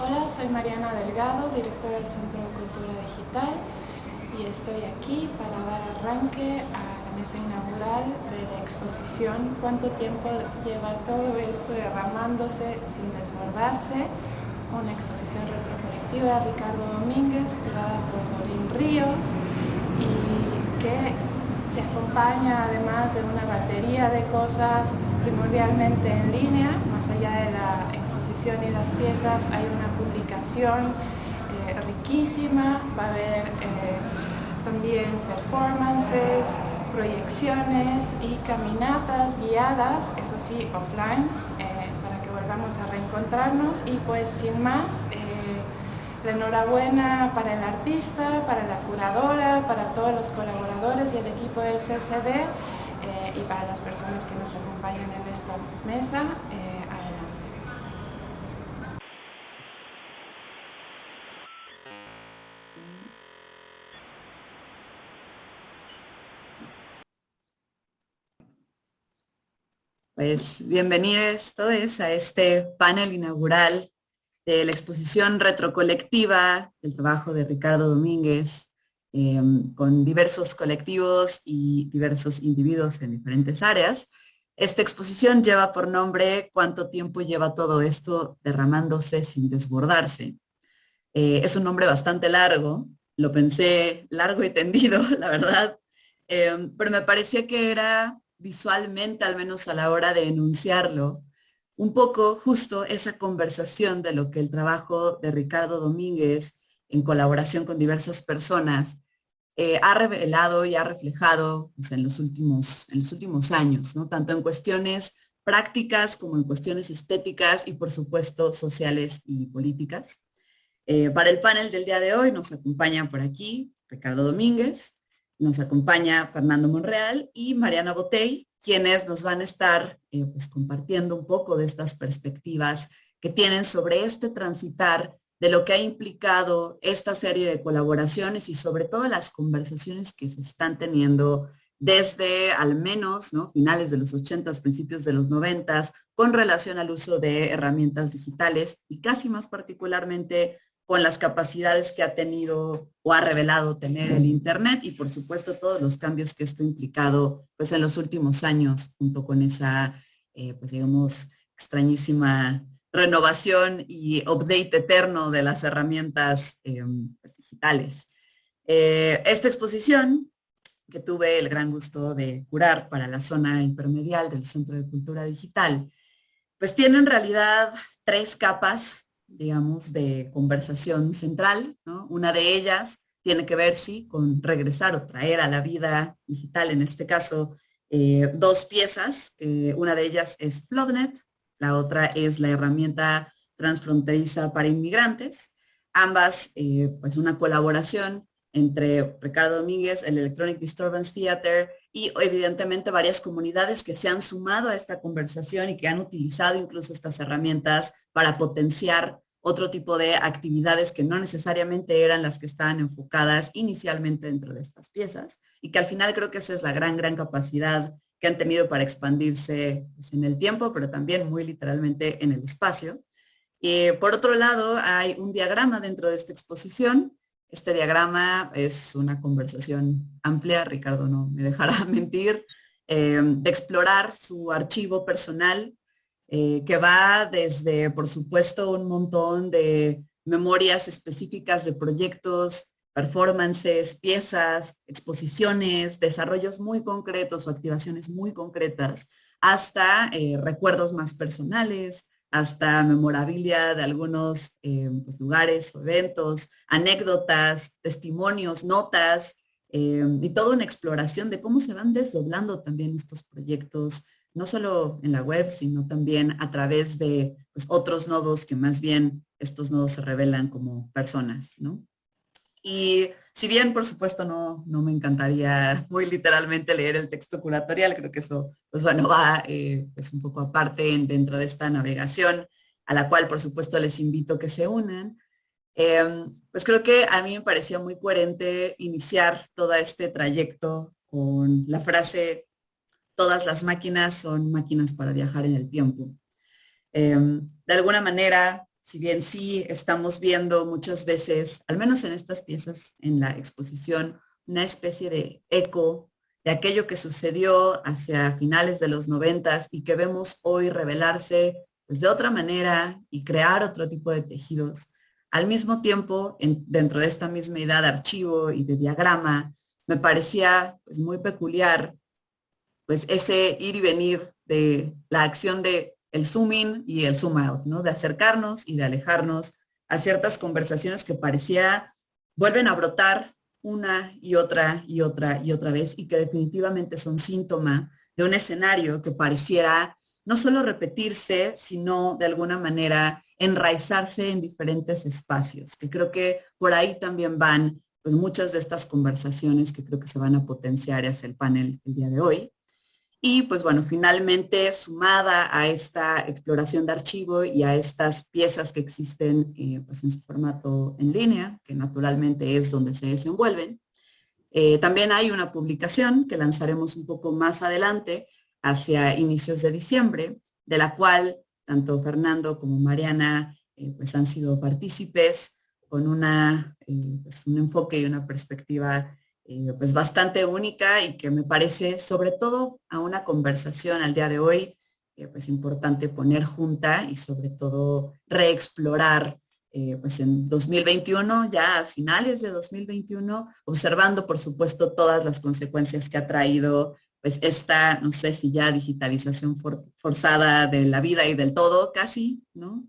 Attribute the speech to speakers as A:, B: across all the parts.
A: Hola, soy Mariana Delgado, directora del Centro de Cultura Digital y estoy aquí para dar arranque a mesa inaugural de la exposición ¿Cuánto tiempo lleva todo esto derramándose sin desbordarse? Una exposición retrocolectiva de Ricardo Domínguez, curada por Borín Ríos y que se acompaña además de una batería de cosas primordialmente en línea, más allá de la y las piezas hay una publicación eh, riquísima, va a haber eh, también performances, proyecciones y caminatas guiadas, eso sí, offline, eh, para que volvamos a reencontrarnos y pues sin más, la enhorabuena para el artista, para la curadora, para todos los colaboradores y el equipo del CCD y para las personas que nos acompañan en esta mesa.
B: Pues bienvenidos todos a este panel inaugural de la exposición retrocolectiva del trabajo de Ricardo Domínguez em, con diversos colectivos y diversos individuos en diferentes áreas. Esta exposición lleva por nombre ¿Cuánto tiempo lleva todo esto derramándose sin desbordarse? Eh, es un nombre bastante largo, lo pensé largo y tendido, la verdad, em, pero me parecía que era visualmente, al menos a la hora de enunciarlo, un poco justo esa conversación de lo que el trabajo de Ricardo Domínguez, en colaboración con diversas personas, eh, ha revelado y ha reflejado pues, en, los últimos, en los últimos años, ¿no? tanto en cuestiones prácticas como en cuestiones estéticas y por supuesto sociales y políticas. Eh, para el panel del día de hoy nos acompaña por aquí Ricardo Domínguez, nos acompaña Fernando Monreal y Mariana Botey, quienes nos van a estar eh, pues, compartiendo un poco de estas perspectivas que tienen sobre este transitar de lo que ha implicado esta serie de colaboraciones y sobre todo las conversaciones que se están teniendo desde al menos ¿no? finales de los 80, principios de los 90, con relación al uso de herramientas digitales y casi más particularmente con las capacidades que ha tenido o ha revelado tener el Internet y por supuesto todos los cambios que esto ha implicado pues en los últimos años junto con esa eh, pues digamos extrañísima renovación y update eterno de las herramientas eh, pues, digitales. Eh, esta exposición que tuve el gran gusto de curar para la zona intermedial del Centro de Cultura Digital, pues tiene en realidad tres capas digamos, de conversación central. Una de ellas tiene que ver, sí, con regresar o traer a la vida digital, en este caso, eh, dos piezas. una de ellas es Floodnet, la otra es la herramienta transfronteriza para inmigrantes. Ambas, eh, pues una colaboración entre Ricardo Domínguez, el Electronic Disturbance Theater y evidentemente varias comunidades que se han sumado a esta conversación y que han utilizado incluso estas herramientas para potenciar otro tipo de actividades que no necesariamente eran las que estaban enfocadas inicialmente dentro de estas piezas y que al final creo que esa es la gran, gran capacidad que han tenido para expandirse pues, en el tiempo, pero también muy literalmente en el espacio. Y por otro lado, hay un diagrama dentro de esta exposición este diagrama es una conversación amplia, Ricardo no me dejará mentir, eh, de explorar su archivo personal, eh, que va desde, por supuesto, un montón de memorias específicas de proyectos, performances, piezas, exposiciones, desarrollos muy concretos o activaciones muy concretas, hasta eh, recuerdos más personales, hasta memorabilia de algunos eh, pues, lugares o eventos, anécdotas, testimonios, notas, eh, y toda una exploración de cómo se van desdoblando también estos proyectos, no solo en la web, sino también a través de pues, otros nodos que más bien estos nodos se revelan como personas. Y si bien, por supuesto, no, no me encantaría muy literalmente leer el texto curatorial, creo que eso, pues bueno, va eh, pues un poco aparte dentro de esta navegación, a la cual, por supuesto, les invito que se unan. Em, pues creo que a mí me parecía muy coherente iniciar todo este trayecto con la frase, todas las máquinas son máquinas para viajar en el tiempo. Em, de alguna manera, si bien sí estamos viendo muchas veces, al menos en estas piezas en la exposición, una especie de eco de aquello que sucedió hacia finales de los noventas y que vemos hoy revelarse pues, de otra manera y crear otro tipo de tejidos. Al mismo tiempo, dentro de esta misma idea de archivo y de diagrama, me parecía pues, muy peculiar pues ese ir y venir de la acción de el zoom in y el zoom out, ¿no? De acercarnos y de alejarnos a ciertas conversaciones que parecía vuelven a brotar una y otra y otra y otra vez y que definitivamente son síntoma de un escenario que pareciera no solo repetirse, sino de alguna manera enraizarse en diferentes espacios, que creo que por ahí también van pues muchas de estas conversaciones que creo que se van a potenciar hacia el panel el día de hoy. Y pues bueno, finalmente sumada a esta exploración de archivo y a estas piezas que existen eh, pues en su formato en línea, que naturalmente es donde se desenvuelven, eh, también hay una publicación que lanzaremos un poco más adelante, hacia inicios de diciembre, de la cual tanto Fernando como Mariana eh, pues han sido partícipes con una, pues un enfoque y una perspectiva pues bastante única y que me parece sobre todo a una conversación al día de hoy eh, pues importante poner junta y sobre todo reexplorar eh, pues en 2021, ya a finales de 2021, observando por supuesto todas las consecuencias que ha traído pues esta, no sé si ya digitalización forzada de la vida y del todo casi, ¿no?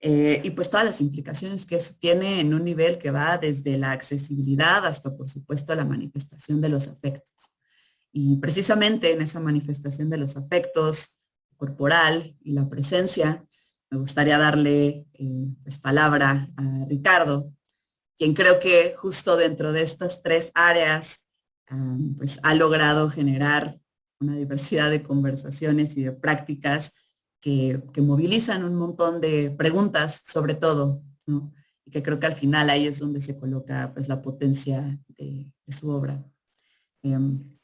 B: Eh, y pues todas las implicaciones que eso tiene en un nivel que va desde la accesibilidad hasta, por supuesto, la manifestación de los afectos. Y precisamente en esa manifestación de los afectos corporal y la presencia, me gustaría darle eh, pues, palabra a Ricardo, quien creo que justo dentro de estas tres áreas pues ha logrado generar una diversidad de conversaciones y de prácticas que, movilizan un montón de preguntas sobre todo, y que creo que al final ahí es donde se coloca pues, la potencia de, su obra. Em,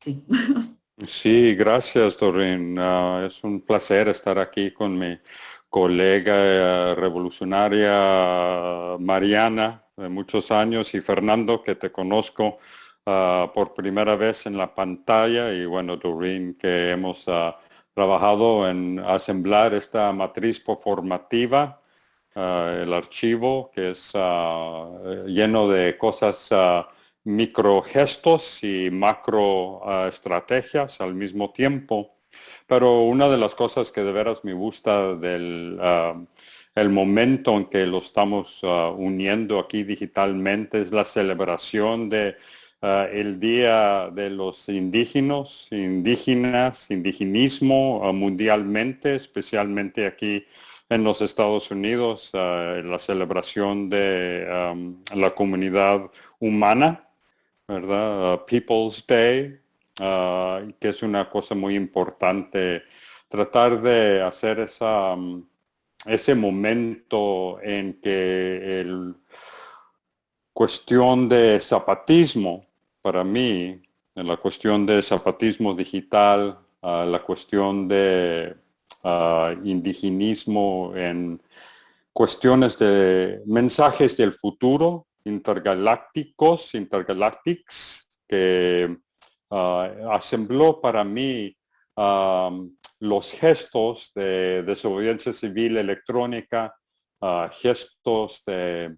B: sí.
C: Sí, gracias, Doreen. Ah, es un placer estar aquí con mi colega eh, revolucionaria Mariana de muchos años y Fernando, que te conozco ah, por primera vez en la pantalla y bueno, Doreen, que hemos uh, trabajado en asemblar esta matriz formativa, uh, el archivo que es uh, lleno de cosas uh, micro gestos y macro estrategias al mismo tiempo. Pero una de las cosas que de veras me gusta del el momento en que lo estamos uniendo aquí digitalmente es la celebración de Ah, el Día de los Indígenas, indígenas, indigenismo ah, mundialmente, especialmente aquí en los Estados Unidos, ah, la celebración de la comunidad humana, ¿verdad? People's Day, que es una cosa muy importante, tratar de hacer esa, ese momento en que el cuestión de zapatismo para mí, en la cuestión de zapatismo digital, la cuestión de indigenismo en cuestiones de mensajes del futuro, intergalácticos, intergalactics, que asembló para mí los gestos de desobediencia civil electrónica, gestos de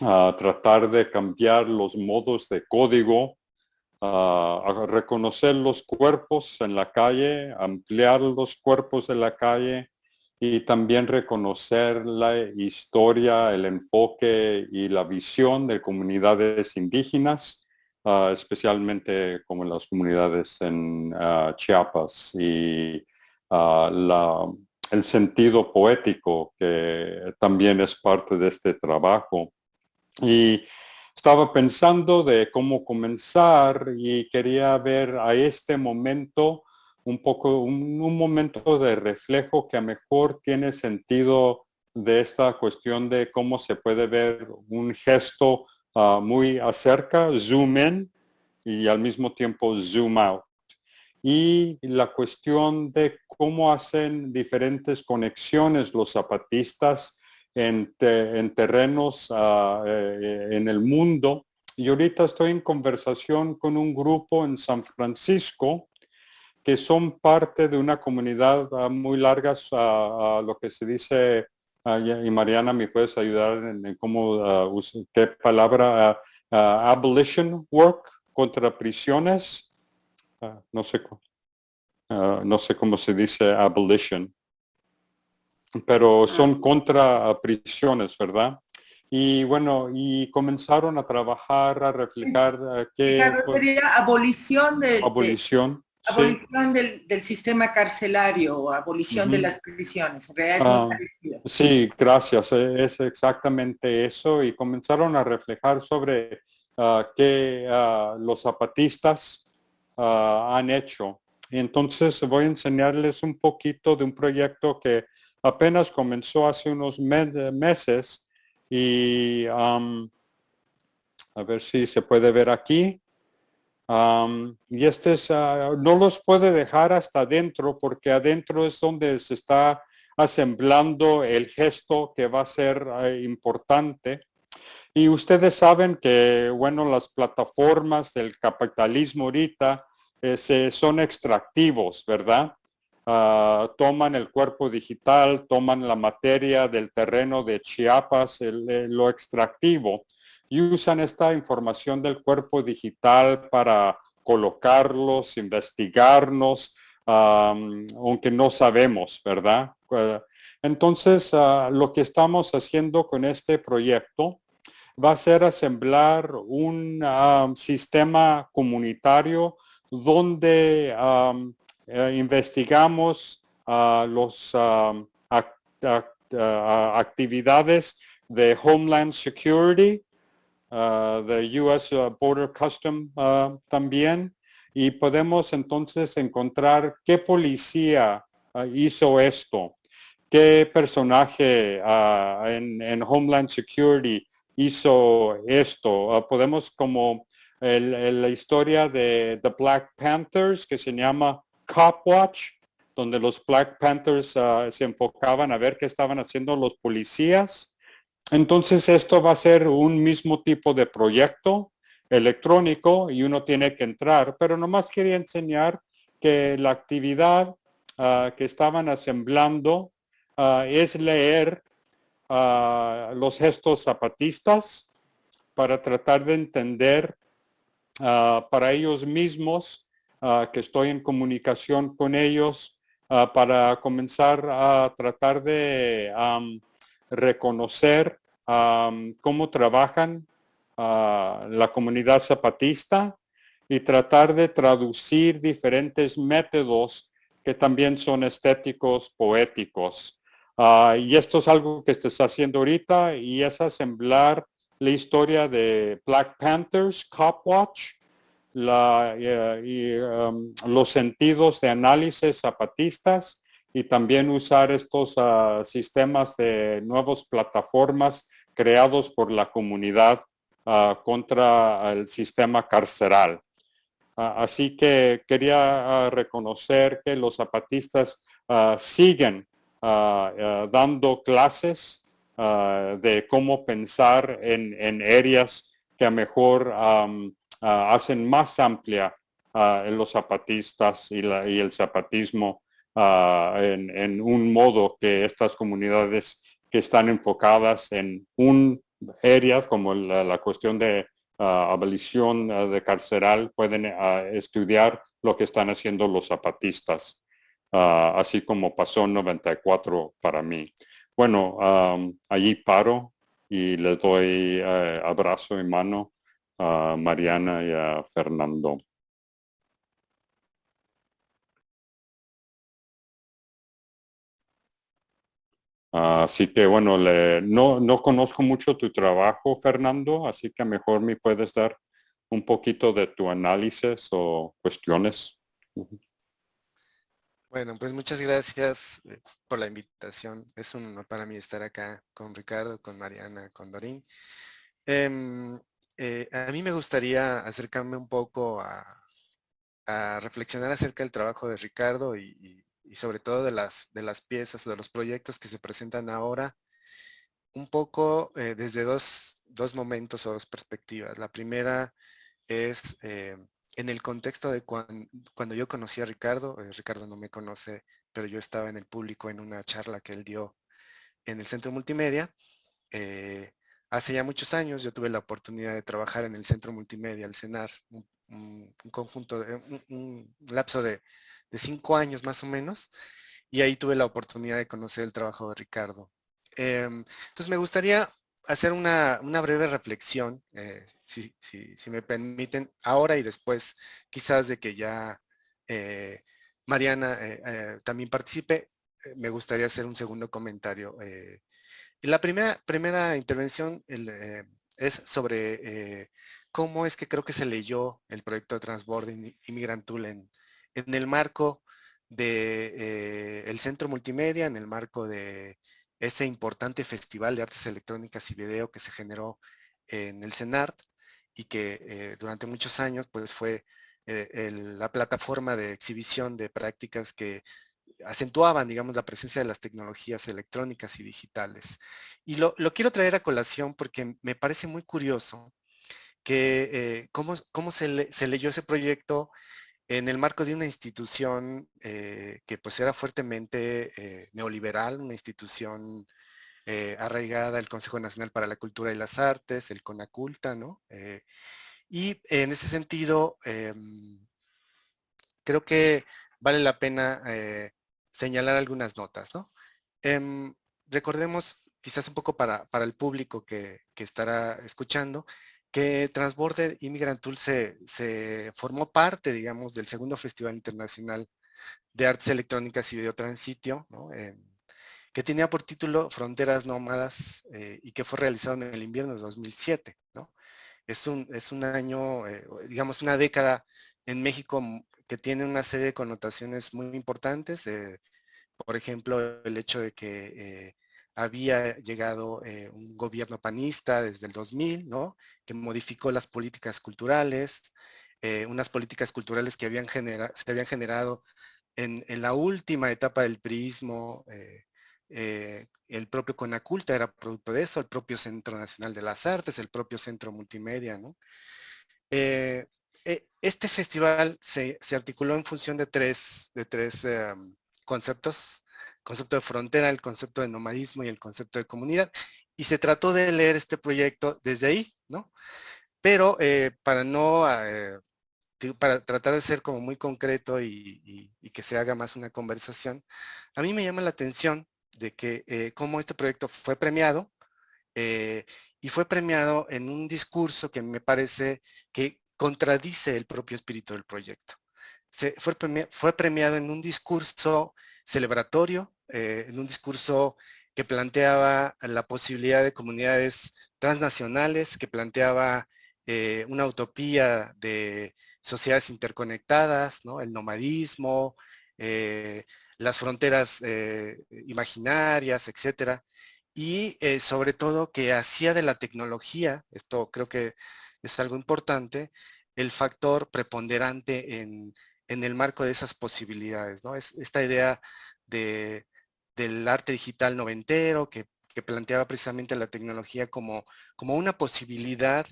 C: a tratar de cambiar los modos de código, a reconocer los cuerpos en la calle, ampliar los cuerpos de la calle y también reconocer la historia, el enfoque y la visión de comunidades indígenas, especialmente como las comunidades en Chiapas y el sentido poético que también es parte de este trabajo. Y estaba pensando de cómo comenzar y quería ver a este momento un poco, un, momento de reflejo que a mejor tiene sentido de esta cuestión de cómo se puede ver un gesto ah, muy acerca, zoom in y al mismo tiempo zoom out. Y la cuestión de cómo hacen diferentes conexiones los zapatistas en, terrenos ah, eh, en el mundo. Y ahorita estoy en conversación con un grupo en San Francisco que son parte de una comunidad ah, muy larga, a lo que se dice, ah, y Mariana me puedes ayudar en, cómo, qué palabra, abolition work contra prisiones, no sé, no sé cómo se dice abolition, pero son ah. contra prisiones, ¿verdad? Y bueno, y comenzaron a trabajar, a reflejar eh, que...
D: sería abolición de...
C: Abolición.
D: abolición del, sistema carcelario abolición de las prisiones.
C: Ah, sí, gracias. E, es exactamente eso. Y comenzaron a reflejar sobre uh, qué los zapatistas han hecho. Entonces voy a enseñarles un poquito de un proyecto que apenas comenzó hace unos meses y a ver si se puede ver aquí. y este es, ah, no los puede dejar hasta adentro porque adentro es donde se está asemblando el gesto que va a ser eh, importante. Y ustedes saben que, bueno, las plataformas del capitalismo ahorita eh, son extractivos, ¿verdad? Ah, toman el cuerpo digital, toman la materia del terreno de Chiapas, lo extractivo, y usan esta información del cuerpo digital para colocarlos, investigarnos, aunque no sabemos, ¿verdad? Ah, entonces, ah, lo que estamos haciendo con este proyecto va a ser asemblar un sistema comunitario donde eh, investigamos las actividades de Homeland Security, de US Border Custom también, y podemos entonces encontrar qué policía hizo esto, qué personaje en, Homeland Security hizo esto. podemos como la historia de The Black Panthers que se llama Cop Watch, donde los Black Panthers ah, se enfocaban a ver qué estaban haciendo los policías. Entonces esto va a ser un mismo tipo de proyecto electrónico y uno tiene que entrar, pero nomás quería enseñar que la actividad ah, que estaban asemblando ah, es leer los gestos zapatistas para tratar de entender para ellos mismos Ah, que estoy en comunicación con ellos ah, para comenzar a tratar de reconocer cómo trabajan ah, la comunidad zapatista y tratar de traducir diferentes métodos que también son estéticos, poéticos. y esto es algo que está haciendo ahorita y es asemblar la historia de Black Panthers, Cop Watch, la, eh, y, um, los sentidos de análisis zapatistas y también usar estos ah, sistemas de nuevas plataformas creados por la comunidad ah, contra el sistema carceral. Ah, así que quería reconocer que los zapatistas siguen dando clases de cómo pensar en, en áreas que a mejor hacen más amplia ah, los zapatistas y, el zapatismo ah, en, un modo que estas comunidades que están enfocadas en un área como la, cuestión de abolición de carceral pueden estudiar lo que están haciendo los zapatistas, así como pasó en 94 para mí. Bueno, allí paro y le doy eh, abrazo y mano a Mariana y a Fernando. Así que bueno, no, no conozco mucho tu trabajo, Fernando, así que mejor me puedes dar un poquito de tu análisis o cuestiones.
E: Bueno, pues muchas gracias eh, por la invitación. Es un honor para mí estar acá con Ricardo, con Mariana, con Dorín. Em, eh, a mí me gustaría acercarme un poco a, reflexionar acerca del trabajo de Ricardo y, sobre todo de las, de las piezas o de los proyectos que se presentan ahora, un poco eh, desde dos, dos, momentos o dos perspectivas. La primera es en el contexto de cuando yo conocí a Ricardo, eh, Ricardo no me conoce, pero yo estaba en el público en una charla que él dio en el Centro Multimedia. Hace ya muchos años yo tuve la oportunidad de trabajar en el Centro Multimedia, el CENAR, un, conjunto, de, un, lapso de, cinco años más o menos, y ahí tuve la oportunidad de conocer el trabajo de Ricardo. Em, entonces me gustaría hacer una, breve reflexión, eh, si, me permiten, ahora y después, quizás de que ya eh, Mariana eh, también participe, me gustaría hacer un segundo comentario. La primera, primera intervención es sobre cómo es que creo que se leyó el proyecto de Transbording Immigrant Tool en, el marco del el centro multimedia, en el marco de ese importante festival de artes electrónicas y video que se generó en el CENART y que eh, durante muchos años pues fue eh, la plataforma de exhibición de prácticas que acentuaban, digamos, la presencia de las tecnologías electrónicas y digitales. Y lo, quiero traer a colación porque me parece muy curioso que eh, cómo, cómo se, se, leyó ese proyecto en el marco de una institución eh, que pues era fuertemente eh, neoliberal, una institución eh, arraigada al Consejo Nacional para la Cultura y las Artes, el CONACULTA, ¿no? y en ese sentido, em, creo que vale la pena señalar algunas notas, ¿no? Em, recordemos, quizás un poco para, el público que, que estará escuchando, que Transborder Immigrant Tool se, formó parte, digamos, del segundo Festival Internacional de Artes Electrónicas y Videotransitio, ¿no? que tenía por título Fronteras Nómadas eh, y que fue realizado en el invierno de 2007. ¿no? Es, un, es un año, eh, digamos, una década en México que tiene una serie de connotaciones muy importantes. Eh, por ejemplo, el hecho de que había llegado eh, un gobierno panista desde el 2000, ¿no? que modificó las políticas culturales, eh, unas políticas culturales que se habían generado en, la última etapa del prismo, eh, el propio Conaculta era producto de eso, el propio Centro Nacional de las Artes, el propio Centro Multimedia. ¿no? Este festival se, articuló en función de tres, de tres em, conceptos concepto de frontera, el concepto de nomadismo y el concepto de comunidad. Y se trató de leer este proyecto desde ahí, ¿no? Pero eh, para no, eh, para tratar de ser como muy concreto y, que se haga más una conversación, a mí me llama la atención de que eh, cómo este proyecto fue premiado y fue premiado en un discurso que me parece que contradice el propio espíritu del proyecto. Se, fue, premiado en un discurso celebratorio, eh, en un discurso que planteaba la posibilidad de comunidades transnacionales, que planteaba eh, una utopía de sociedades interconectadas, el nomadismo, eh, las fronteras imaginarias, etcétera, y sobre todo que hacía de la tecnología, esto creo que es algo importante, el factor preponderante en, en el marco de esas posibilidades, ¿no? Es esta idea de, del arte digital noventero que, planteaba precisamente la tecnología como, como una posibilidad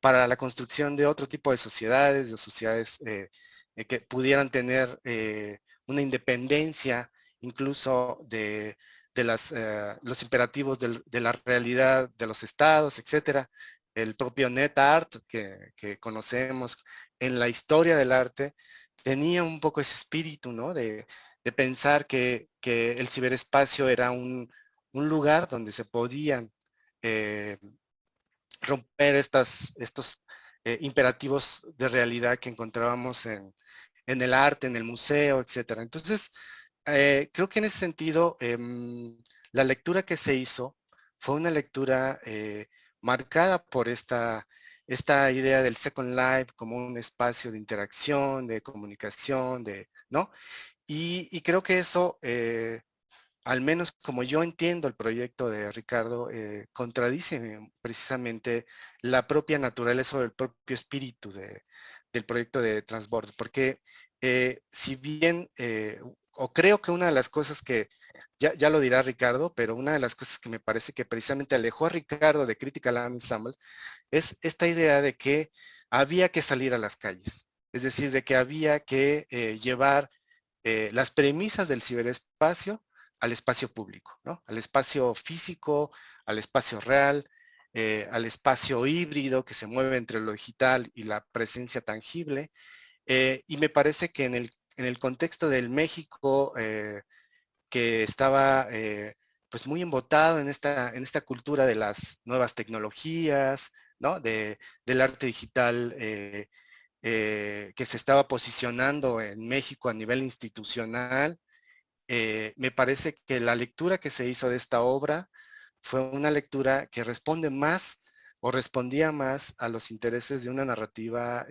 E: para la construcción de otro tipo de sociedades, de sociedades eh, eh, que pudieran tener eh, una independencia incluso de, las, los imperativos de la realidad de los estados, etcétera. El propio NetArt que, que conocemos en la historia del arte tenía un poco ese espíritu, ¿no? De, de pensar que, el ciberespacio era un, lugar donde se podían eh, romper estas, estos eh, imperativos de realidad que encontrábamos en, el arte, en el museo, etc. Entonces, eh, creo que en ese sentido, em, la lectura que se hizo fue una lectura marcada por esta, esta idea del Second Life como un espacio de interacción, de comunicación, de, ¿no? Y, creo que eso, eh, al menos como yo entiendo el proyecto de Ricardo, eh, contradice precisamente la propia naturaleza o el propio espíritu del proyecto de transbordo, porque si bien o creo que una de las cosas que, ya, lo dirá Ricardo, pero una de las cosas que me parece que precisamente alejó a Ricardo de Critical Ensemble es esta idea de que había que salir a las calles. Es decir, de que había que eh, llevar eh, las premisas del ciberespacio al espacio público, ¿no? Al espacio físico, al espacio real, eh, al espacio híbrido que se mueve entre lo digital y la presencia tangible. y me parece que en el en el contexto del México eh, que estaba eh, pues muy embotado en esta, en esta cultura de las nuevas tecnologías, ¿no? De, del arte digital eh, que se estaba posicionando en México a nivel institucional. me parece que la lectura que se hizo de esta obra fue una lectura que responde más o respondía más a los intereses de una narrativa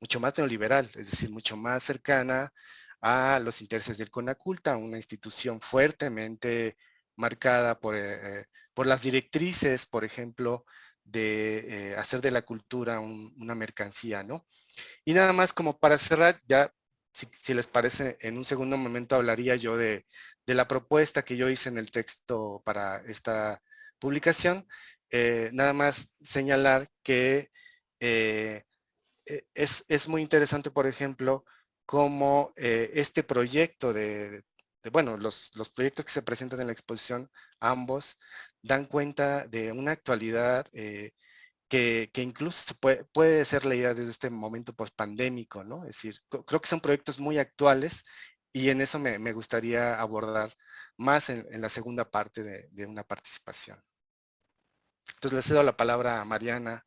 E: mucho más neoliberal, es decir, mucho más cercana a los intereses del CONACULTA, una institución fuertemente marcada por, eh, por las directrices, por ejemplo, de eh, hacer de la cultura una mercancía, ¿no? Y nada más como para cerrar, ya si, les parece, en un segundo momento hablaría yo de, la propuesta que yo hice en el texto para esta publicación. Eh, nada más señalar que eh, es, muy interesante, por ejemplo, cómo eh, este proyecto de, bueno, los, proyectos que se presentan en la exposición, ambos, dan cuenta de una actualidad eh, que, incluso puede, ser leída desde este momento post-pandémico, ¿no? Es decir, creo que son proyectos muy actuales y en eso me, gustaría abordar más en, la segunda parte de, de, una participación. Entonces le cedo la palabra a Mariana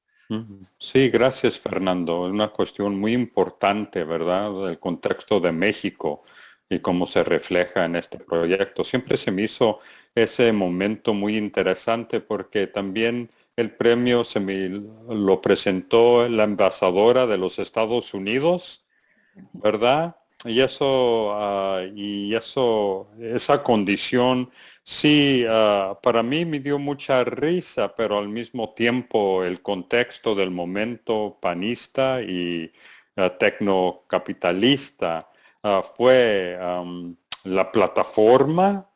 C: Sí, gracias Fernando. Es una cuestión muy importante, ¿verdad? El contexto de México y cómo se refleja en este proyecto. Siempre se me hizo ese momento muy interesante porque también el premio se me lo presentó la embajadora de los Estados Unidos, ¿verdad? Y eso, ah, y eso, esa condición Sí, ah, para mí me dio mucha risa, pero al mismo tiempo el contexto del momento panista y uh, tecnocapitalista ah, fue la plataforma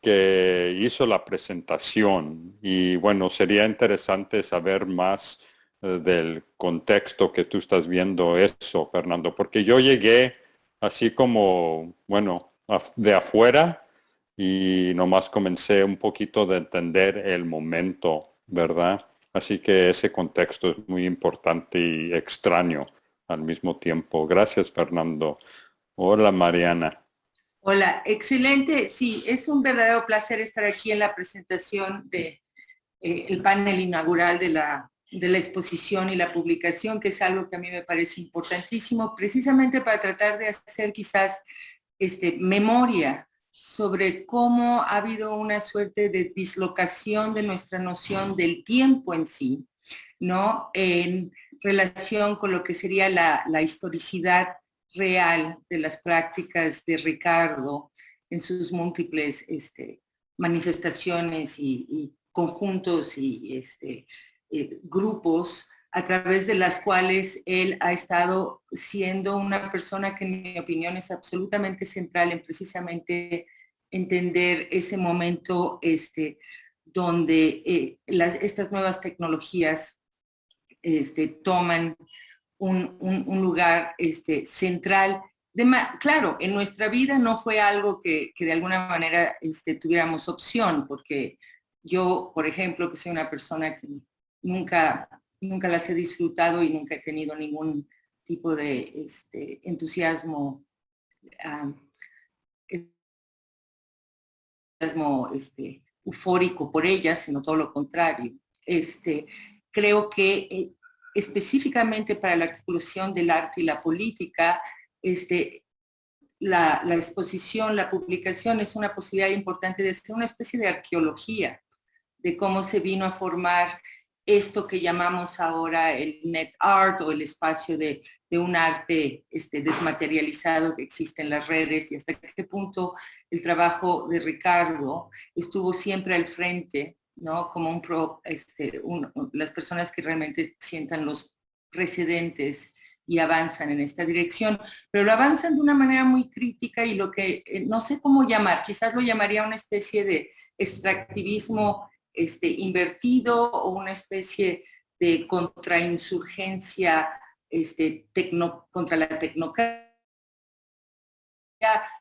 C: que hizo la presentación. Y bueno, sería interesante saber más eh, del contexto que tú estás viendo eso, Fernando, porque yo llegué así como, bueno, de afuera y nomás comencé un poquito de entender el momento, ¿verdad? Así que ese contexto es muy importante y extraño al mismo tiempo. Gracias, Fernando. Hola, Mariana.
D: Hola, excelente. Sí, es un verdadero placer estar aquí en la presentación de eh, el panel inaugural de la, de la exposición y la publicación, que es algo que a mí me parece importantísimo, precisamente para tratar de hacer quizás este, memoria sobre cómo ha habido una suerte de dislocación de nuestra noción del tiempo en sí, ¿no? En relación con lo que sería la, historicidad real de las prácticas de Ricardo en sus múltiples este, manifestaciones y, conjuntos y este, eh, grupos a través de las cuales él ha estado siendo una persona que en mi opinión es absolutamente central en precisamente entender ese momento este, donde eh, las, estas nuevas tecnologías este, toman un, lugar este, central. De claro, en nuestra vida no fue algo que, de alguna manera este, tuviéramos opción, porque yo, por ejemplo, que soy una persona que nunca, nunca las he disfrutado y nunca he tenido ningún tipo de este, entusiasmo este, eufórico por ella, sino todo lo contrario. Este, creo que eh, específicamente para la articulación del arte y la política, este, la, la, exposición, la publicación es una posibilidad importante de hacer una especie de arqueología de cómo se vino a formar esto que llamamos ahora el net art o el espacio de, un arte este, desmaterializado que existe en las redes y hasta qué punto el trabajo de Ricardo estuvo siempre al frente, ¿no? Como un pro, este, las personas que realmente sientan los precedentes y avanzan en esta dirección, pero lo avanzan de una manera muy crítica y lo que eh, no sé cómo llamar, quizás lo llamaría una especie de extractivismo este, invertido o una especie de contrainsurgencia este, contra la tecnocracia.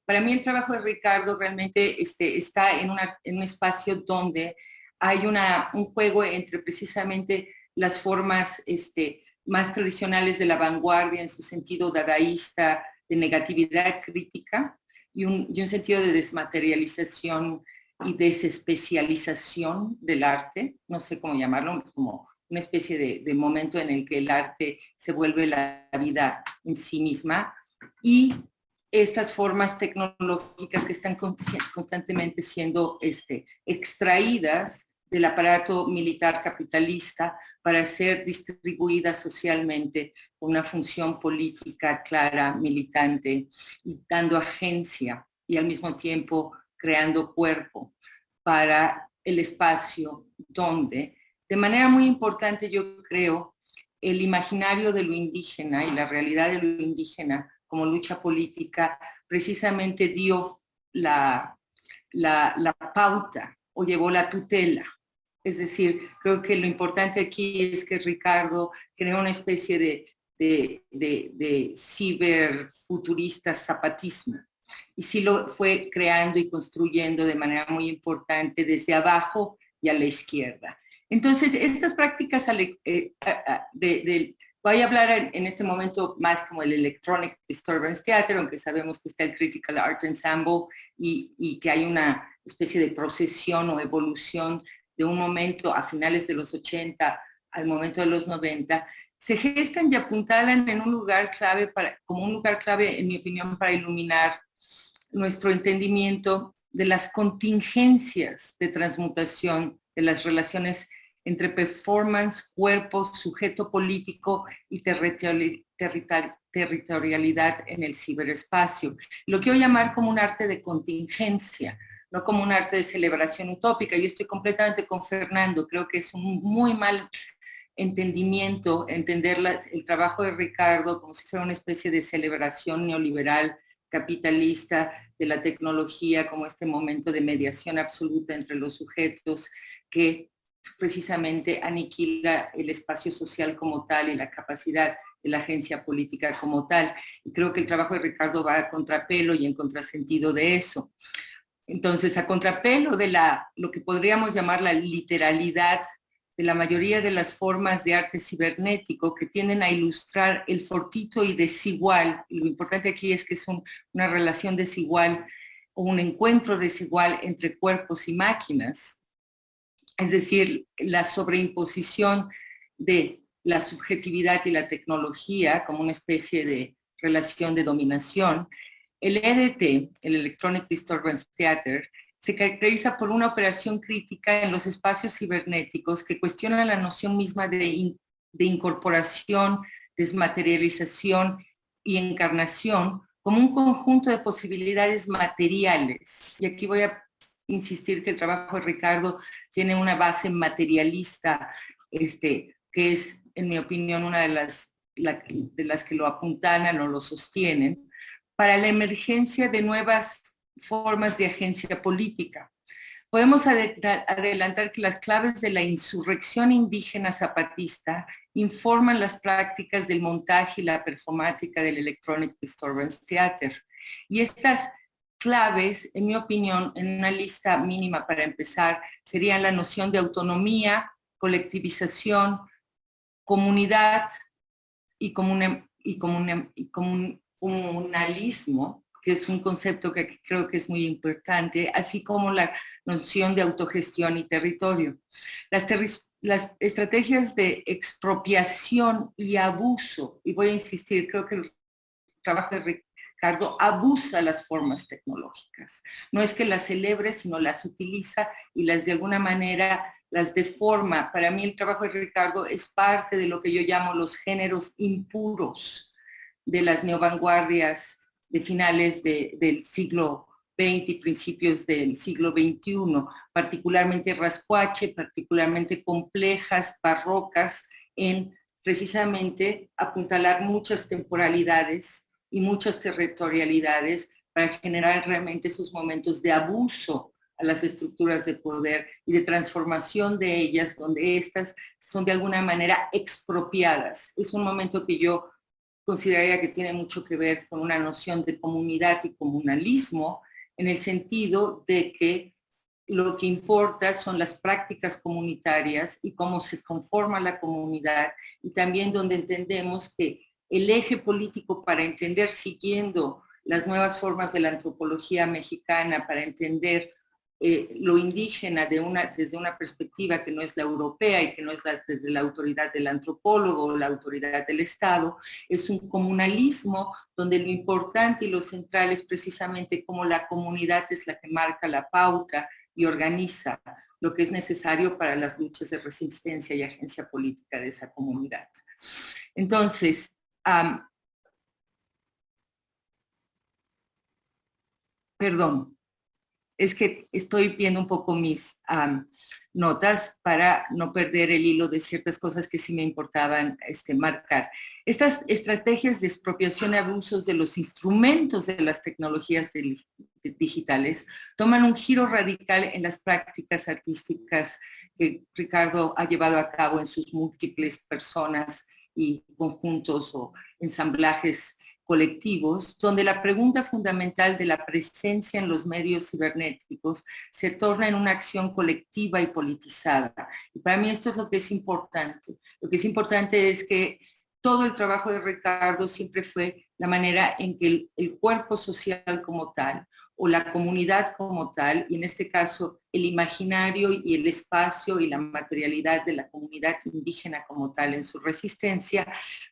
D: Para mí el trabajo de Ricardo realmente este, está en, un espacio donde hay un juego entre precisamente las formas más tradicionales de la vanguardia en su sentido dadaísta, de negatividad crítica, y un sentido de desmaterialización y desespecialización del arte, no sé cómo llamarlo, como una especie de, momento en el que el arte se vuelve la vida en sí misma y estas formas tecnológicas que están constantemente siendo este, extraídas del aparato militar capitalista para ser distribuidas socialmente con una función política clara, militante y dando agencia y al mismo tiempo creando cuerpo para el espacio donde, de manera muy importante yo creo, el imaginario de lo indígena y la realidad de lo indígena como lucha política precisamente dio la, la, pauta o llevó la tutela. Es decir, creo que lo importante aquí es que Ricardo creó una especie de, de, de, de ciberfuturista zapatismo, y sí lo fue creando y construyendo de manera muy importante desde abajo y a la izquierda. Entonces, estas prácticas eh, de, voy a hablar en este momento más como el Electronic Disturbance Theater, aunque sabemos que está el Critical Art Ensemble y, y que hay una especie de procesión o evolución de un momento a finales de los 80 al momento de los 90, se gestan y apuntalan en un lugar clave, para, como un lugar clave, en mi opinión, para iluminar nuestro entendimiento de las contingencias de transmutación de las relaciones entre performance, cuerpo, sujeto político y territorialidad en el ciberespacio. Lo quiero llamar como un arte de contingencia, no como un arte de celebración utópica. Yo estoy completamente con Fernando, creo que es un muy mal entendimiento, entender el trabajo de Ricardo como si fuera una especie de celebración neoliberal capitalista de la tecnología como este momento de mediación absoluta entre los sujetos que precisamente aniquila el espacio social como tal y la capacidad de la agencia política como tal. Y creo que el trabajo de Ricardo va a contrapelo y en contrasentido de eso. Entonces, a contrapelo de la, lo que podríamos llamar la literalidad de la mayoría de las formas de arte cibernético que tienden a ilustrar el fortito y desigual. lo importante aquí es que es una relación desigual o un encuentro desigual entre cuerpos y máquinas. Es decir, la sobreimposición de la subjetividad y la tecnología como una especie de relación de dominación. El EDT, el Electronic Disturbance Theater, se caracteriza por una operación crítica en los espacios cibernéticos que cuestiona la noción misma de, incorporación, desmaterialización y encarnación como un conjunto de posibilidades materiales. Y aquí voy a insistir que el trabajo de Ricardo tiene una base materialista, este, que es, en mi opinión, una de las, de las que lo apuntalan o lo sostienen, para la emergencia de nuevas formas de agencia política. Podemos adelantar que las claves de la insurrección indígena zapatista informan las prácticas del montaje y la performática del Electronic Disturbance Theater. Y estas claves, en mi opinión, en una lista mínima para empezar, serían la noción de autonomía, colectivización, comunidad y, y, y comunalismo, que es un concepto que creo que es muy importante, así como la noción de autogestión y territorio. Las, estrategias de expropiación y abuso, y voy a insistir, creo que el trabajo de Ricardo abusa las formas tecnológicas. No es que las celebre, sino las utiliza y las de alguna manera las deforma. Para mí el trabajo de Ricardo es parte de lo que yo llamo los géneros impuros de las neovanguardias de finales del siglo XX y principios del siglo XXI, particularmente rascuache, particularmente complejas, barrocas, en precisamente apuntalar muchas temporalidades y muchas territorialidades para generar realmente esos momentos de abuso a las estructuras de poder y de transformación de ellas, donde estas son de alguna manera expropiadas. Es un momento que yo consideraría que tiene mucho que ver con una noción de comunidad y comunalismo, en el sentido de que lo que importa son las prácticas comunitarias y cómo se conforma la comunidad y también donde entendemos que el eje político para entender siguiendo las nuevas formas de la antropología mexicana, para entender eh, lo indígena desde una perspectiva que no es la europea y que no es desde la autoridad del antropólogo o la autoridad del Estado, es un comunalismo donde lo importante y lo central es precisamente cómo la comunidad es la que marca la pauta y organiza lo que es necesario para las luchas de resistencia y agencia política de esa comunidad. Entonces, perdón, es que estoy viendo un poco mis notas para no perder el hilo de ciertas cosas que sí me importaban este, marcar. Estas estrategias de expropiación y abusos de los instrumentos de las tecnologías digitales toman un giro radical en las prácticas artísticas que Ricardo ha llevado a cabo en sus múltiples personas y conjuntos o ensamblajes colectivos, donde la pregunta fundamental de la presencia en los medios cibernéticos se torna en una acción colectiva y politizada. Y para mí esto es lo que es importante. Lo que es importante es que todo el trabajo de Ricardo siempre fue la manera en que el, cuerpo social como tal o la comunidad como tal, y en este caso el imaginario y el espacio y la materialidad de la comunidad indígena como tal en su resistencia,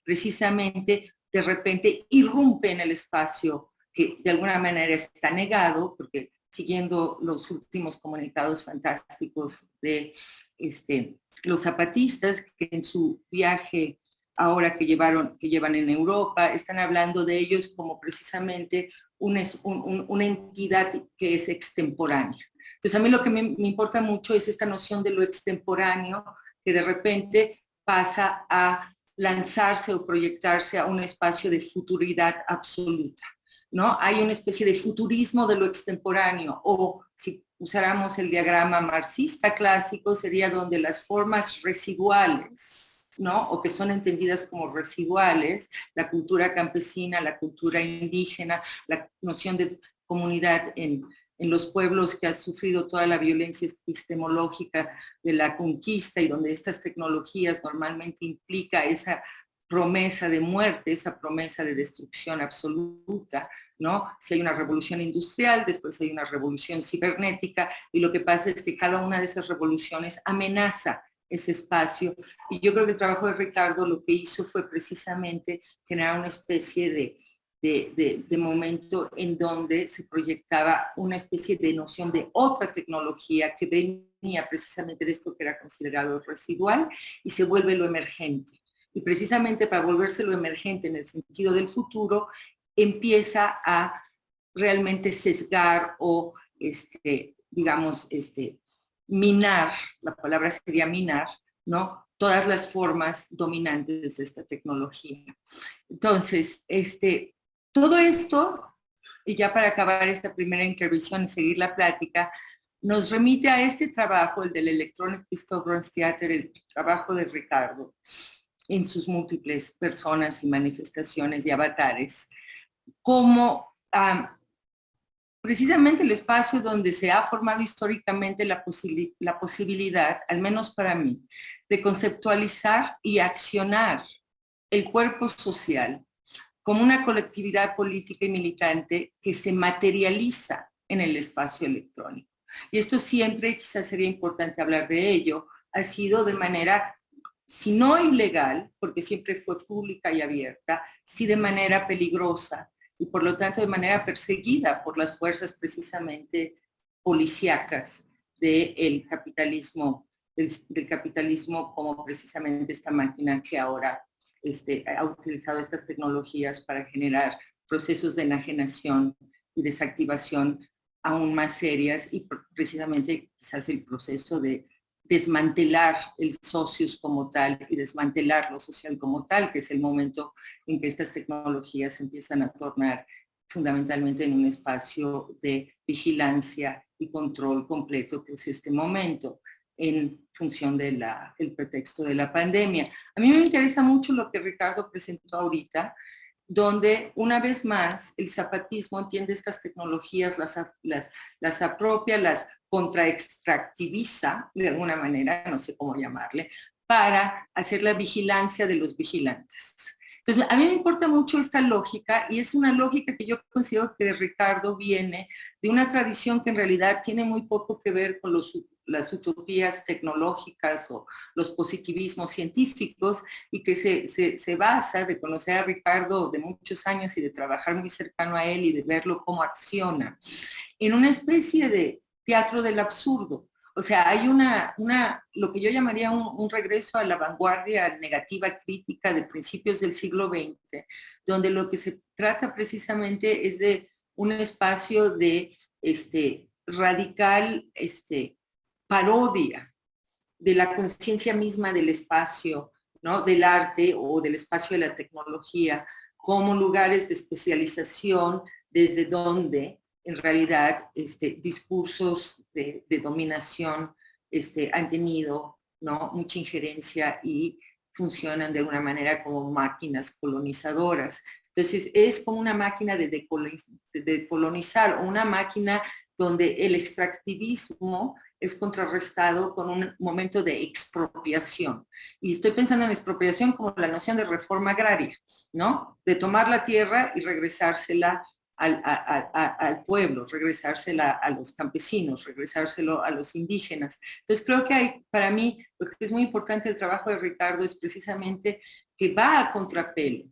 D: precisamente de repente irrumpe en el espacio que de alguna manera está negado, porque siguiendo los últimos comunicados fantásticos de este, los zapatistas, que en su viaje ahora que, llevaron, que llevan en Europa, están hablando de ellos como precisamente una, una entidad que es extemporánea. Entonces a mí lo que me, me importa mucho es esta noción de lo extemporáneo, que de repente pasa a lanzarse o proyectarse a un espacio de futuridad absoluta. ¿no? Hay una especie de futurismo de lo extemporáneo o si usáramos el diagrama marxista clásico sería donde las formas residuales ¿no? o que son entendidas como residuales, la cultura campesina, la cultura indígena, la noción de comunidad en, en los pueblos que han sufrido toda la violencia epistemológica de la conquista y donde estas tecnologías normalmente implica esa promesa de muerte, esa promesa de destrucción absoluta, ¿no? Si hay una revolución industrial, después hay una revolución cibernética y lo que pasa es que cada una de esas revoluciones amenaza ese espacio. Y yo creo que el trabajo de Ricardo lo que hizo fue precisamente generar una especie de, de, momento en donde se proyectaba una especie de noción de otra tecnología que venía precisamente de esto que era considerado residual y se vuelve lo emergente. Y precisamente para volverse lo emergente en el sentido del futuro, empieza a realmente sesgar o, este, digamos, este, minar, la palabra sería minar, ¿no? Todas las formas dominantes de esta tecnología. Entonces, este, todo esto, y ya para acabar esta primera intervención y seguir la plática, nos remite a este trabajo, el del Electronic Disturbance Theater, el trabajo de Ricardo, en sus múltiples personas y manifestaciones y avatares, como precisamente el espacio donde se ha formado históricamente la posibilidad, al menos para mí, de conceptualizar y accionar el cuerpo social como una colectividad política y militante que se materializa en el espacio electrónico. Y esto siempre, quizás sería importante hablar de ello, ha sido de manera, si no ilegal, porque siempre fue pública y abierta, sí de manera peligrosa, y por lo tanto de manera perseguida por las fuerzas precisamente policíacas del capitalismo, del, capitalismo como precisamente esta máquina que ahora este, ha utilizado estas tecnologías para generar procesos de enajenación y desactivación aún más serias y precisamente quizás el proceso de desmantelar el socios como tal y desmantelar lo social como tal, que es el momento en que estas tecnologías empiezan a tornar fundamentalmente en un espacio de vigilancia y control completo, que es este momento en función del pretexto de la pandemia. A mí me interesa mucho lo que Ricardo presentó ahorita, donde una vez más el zapatismo entiende estas tecnologías, las, las, las apropia, las contraextractiviza de alguna manera, no sé cómo llamarle, para hacer la vigilancia de los vigilantes. Entonces, a mí me importa mucho esta lógica y es una lógica que yo considero que Ricardo viene de una tradición que en realidad tiene muy poco que ver con las utopías tecnológicas o los positivismos científicos y que se, se, basa de conocer a Ricardo de muchos años y de trabajar muy cercano a él y de verlo cómo acciona en una especie de teatro del absurdo. O sea, hay una, una lo que yo llamaría un, regreso a la vanguardia negativa crítica de principios del siglo XX, donde lo que se trata precisamente es de un espacio de este, radical este, parodia de la conciencia misma del espacio, ¿no? del arte o del espacio de la tecnología, como lugares de especialización desde donde en realidad este, discursos de, dominación este, han tenido ¿no? mucha injerencia y funcionan de alguna manera como máquinas colonizadoras. Entonces es como una máquina de, de colonizar o una máquina donde el extractivismo es contrarrestado con un momento de expropiación. Y estoy pensando en expropiación como la noción de reforma agraria, ¿no? De tomar la tierra y regresársela al, pueblo, regresársela a los campesinos, regresárselo a los indígenas. Entonces creo que hay, para mí, lo que es muy importante el trabajo de Ricardo es precisamente que va a contrapelo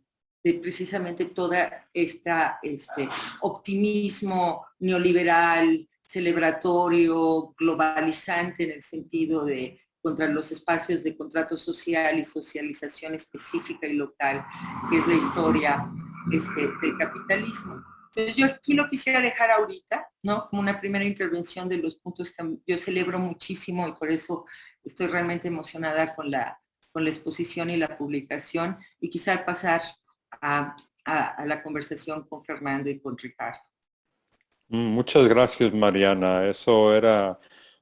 D: de precisamente toda esta este optimismo neoliberal, celebratorio, globalizante en el sentido de contra los espacios de contrato social y socialización específica y local, que es la historia este, del capitalismo. Entonces yo aquí lo quisiera dejar ahorita, ¿no? Como una primera intervención de los puntos que yo celebro muchísimo y por eso estoy realmente emocionada con la, con la exposición y la publicación y quizá pasar a, la conversación con Fernando y con Ricardo.
C: Mm, muchas gracias, Mariana. Eso era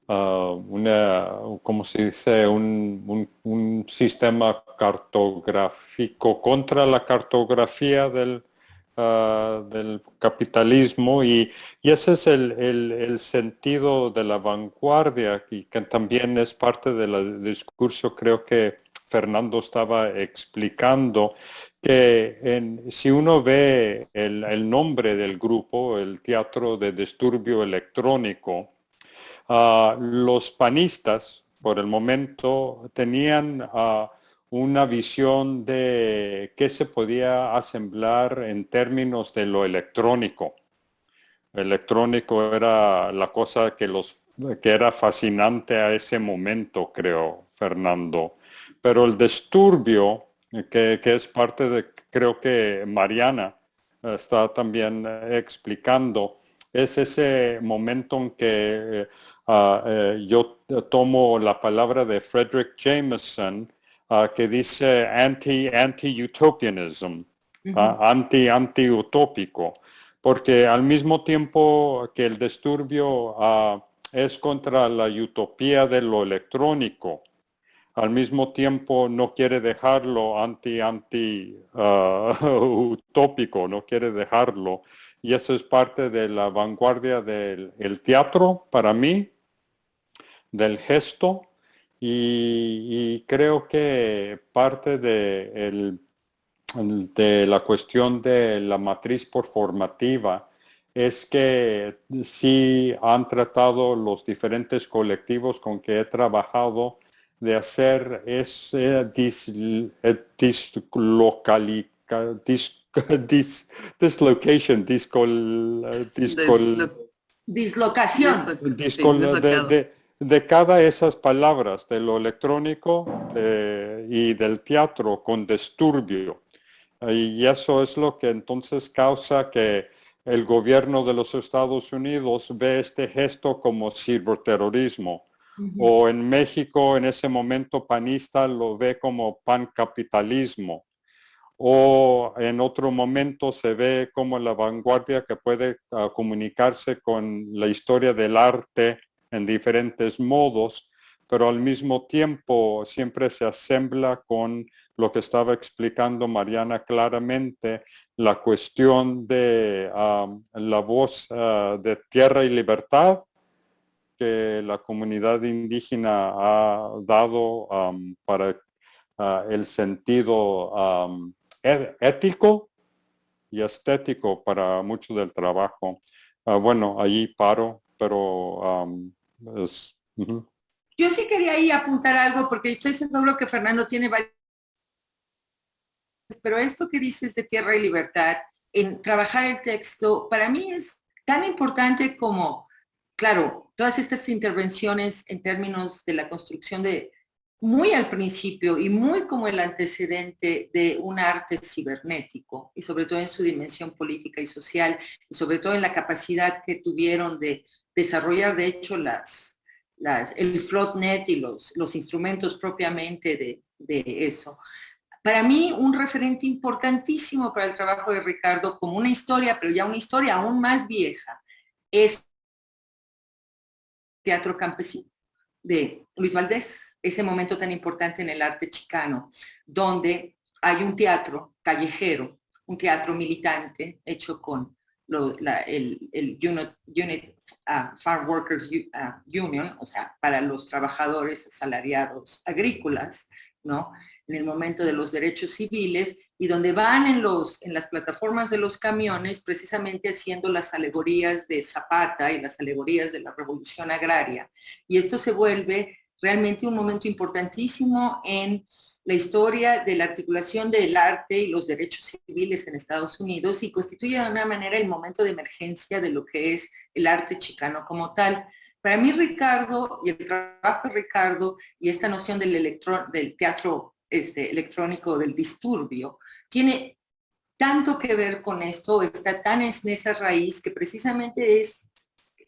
C: ah, una, como se dice, un, sistema cartográfico contra la cartografía del, Ah, del capitalismo y, ese es el, sentido de la vanguardia y que también es parte del discurso, creo que Fernando estaba explicando, que si uno ve el, nombre del grupo, el Teatro de Disturbio Electrónico, ah, los panistas por el momento tenían uh, una visión de qué se podía asemblar en términos de lo electrónico. Electrónico era la cosa que, los, que era fascinante a ese momento, creo, Fernando. Pero el disturbio, que, es parte de, creo que Mariana está también explicando, es ese momento en que eh, eh, yo tomo la palabra de Frederick Jameson, Ah, que dice anti-anti-utopianism, anti-anti-utópico, porque al mismo tiempo que el disturbio ah, es contra la utopía de lo electrónico, al mismo tiempo no quiere dejarlo anti-anti-utópico, no quiere dejarlo. Y eso es parte de la vanguardia del teatro para mí, del gesto, y, creo que parte de, de, la cuestión de la matriz performativa es que sí han tratado los diferentes colectivos con que he trabajado de hacer ese dislocation, discol,
D: dislocación.
C: de, cada esas palabras, de lo electrónico y del teatro con disturbio. Y eso es lo que entonces causa que el gobierno de los Estados Unidos ve este gesto como ciberterrorismo. O en México, en ese momento panista, lo ve como pancapitalismo. O en otro momento se ve como la vanguardia que puede ah, comunicarse con la historia del arte en diferentes modos, pero al mismo tiempo siempre se asembla con lo que estaba explicando Mariana claramente, la cuestión de la voz ah, de tierra y libertad que la comunidad indígena ha dado para ah, el sentido e-, ético y estético para mucho del trabajo. Ah, bueno, ahí paro, pero
D: Yo sí quería ahí apuntar algo porque estoy seguro que Fernando tiene varias pero esto que dices de tierra y libertad, en trabajar el texto, para mí es tan importante como, claro, todas estas intervenciones en términos de la construcción de, muy al principio y muy como el antecedente de un arte cibernético, y sobre todo en su dimensión política y social, y sobre todo en la capacidad que tuvieron de desarrollar, de hecho, las, las, el floatnet y los, los instrumentos propiamente de, de eso. Para mí, un referente importantísimo para el trabajo de Ricardo, como una historia, pero ya una historia aún más vieja, es Teatro Campesino de Luis Valdés, ese momento tan importante en el arte chicano, donde hay un teatro callejero, un teatro militante hecho con el, Unit, uh, Farm Workers uh, Union, o sea, para los trabajadores asalariados agrícolas, ¿no? en el momento de los derechos civiles y donde van en, los, en las plataformas de los camiones precisamente haciendo las alegorías de Zapata y las alegorías de la revolución agraria. Y esto se vuelve realmente un momento importantísimo en la historia de la articulación del arte y los derechos civiles en Estados Unidos y constituye de una manera el momento de emergencia de lo que es el arte chicano como tal. Para mí Ricardo y el trabajo de Ricardo y esta noción del, del teatro este, electrónico del disturbio, tiene tanto que ver con esto, está tan en esa raíz que precisamente es,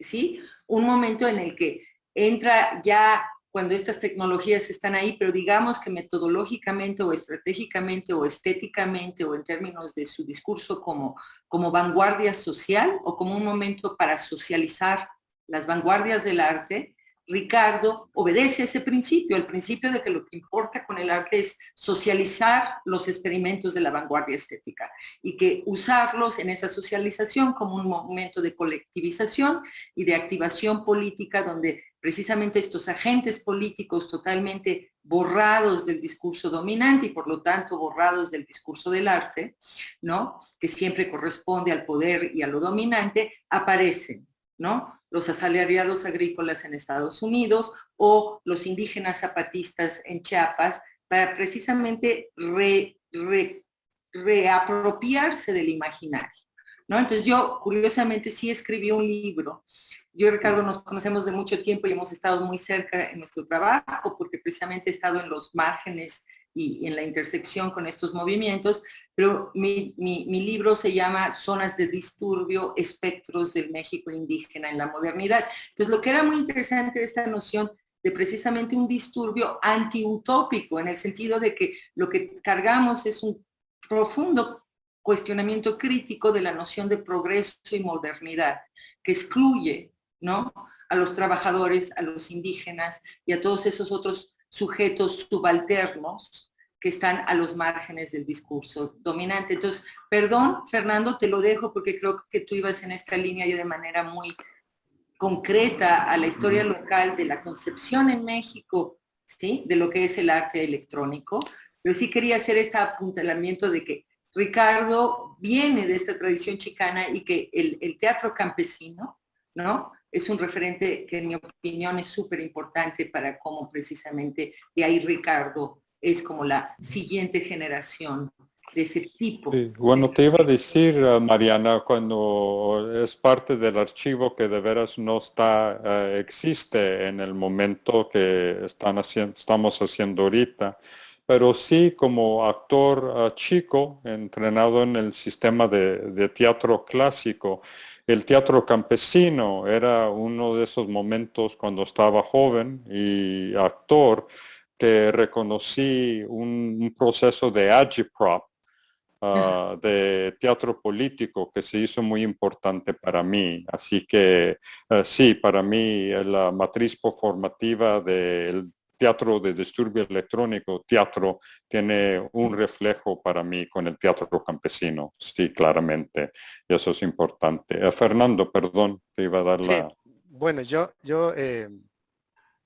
D: ¿sí? Un momento en el que entra ya cuando estas tecnologías están ahí, pero digamos que metodológicamente o estratégicamente o estéticamente o en términos de su discurso como, como vanguardia social o como un momento para socializar las vanguardias del arte, Ricardo obedece a ese principio, el principio de que lo que importa con el arte es socializar los experimentos de la vanguardia estética y que usarlos en esa socialización como un momento de colectivización y de activación política donde precisamente estos agentes políticos totalmente borrados del discurso dominante y por lo tanto borrados del discurso del arte, ¿no? que siempre corresponde al poder y a lo dominante, aparecen. ¿No? los asalariados agrícolas en Estados Unidos o los indígenas zapatistas en Chiapas para precisamente reapropiarse del imaginario. ¿no? Entonces yo, curiosamente, sí escribí un libro. Yo y Ricardo nos conocemos de mucho tiempo y hemos estado muy cerca en nuestro trabajo porque precisamente he estado en los márgenes y en la intersección con estos movimientos, pero mi, libro se llama Zonas de Disturbio, Espectros del México Indígena en la Modernidad. Entonces, lo que era muy interesante esta noción de precisamente un disturbio antiutópico, en el sentido de que lo que cargamos es un profundo cuestionamiento crítico de la noción de progreso y modernidad, que excluye ¿no? a los trabajadores, a los indígenas y a todos esos otros sujetos subalternos que están a los márgenes del discurso dominante. Entonces, perdón, Fernando, te lo dejo porque creo que tú ibas en esta línea ya de manera muy concreta a la historia local de la concepción en México, ¿sí? De lo que es el arte electrónico. Pero sí quería hacer este apuntalamiento de que Ricardo viene de esta tradición chicana y que el, el teatro campesino, ¿no? Es un referente que en mi opinión es súper importante para cómo precisamente de ahí Ricardo es como la siguiente generación de ese tipo.
C: Bueno, te iba a decir, eh, Mariana, cuando es parte del archivo que de veras no está, eh, existe en el momento que están haciendo, estamos haciendo ahorita, pero sí como actor eh, chico, entrenado en el sistema de teatro clásico, el teatro campesino era uno de esos momentos cuando estaba joven y actor que reconocí un, proceso de agitprop, ah, de teatro político que se hizo muy importante para mí. Así que eh, sí, para mí la matriz formativa del teatro de disturbio electrónico, teatro, tiene un reflejo para mí con el teatro campesino, sí, claramente, y eso es importante. Eh, Fernando, perdón, te iba a dar la...
E: Bueno, yo, yo eh,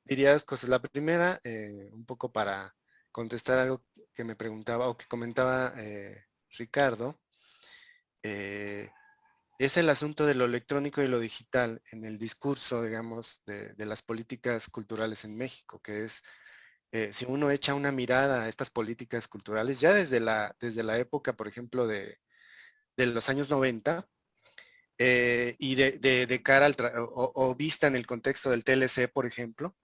E: diría dos cosas. La primera, eh, un poco para contestar algo que me preguntaba o que comentaba Ricardo, es el asunto de lo electrónico y lo digital en el discurso, digamos, de, las políticas culturales en México, que es, eh, si uno echa una mirada a estas políticas culturales, ya desde la, desde la época, por ejemplo, de, los años 90, eh, y de, cara al, o, vista en el contexto del TLC, por ejemplo,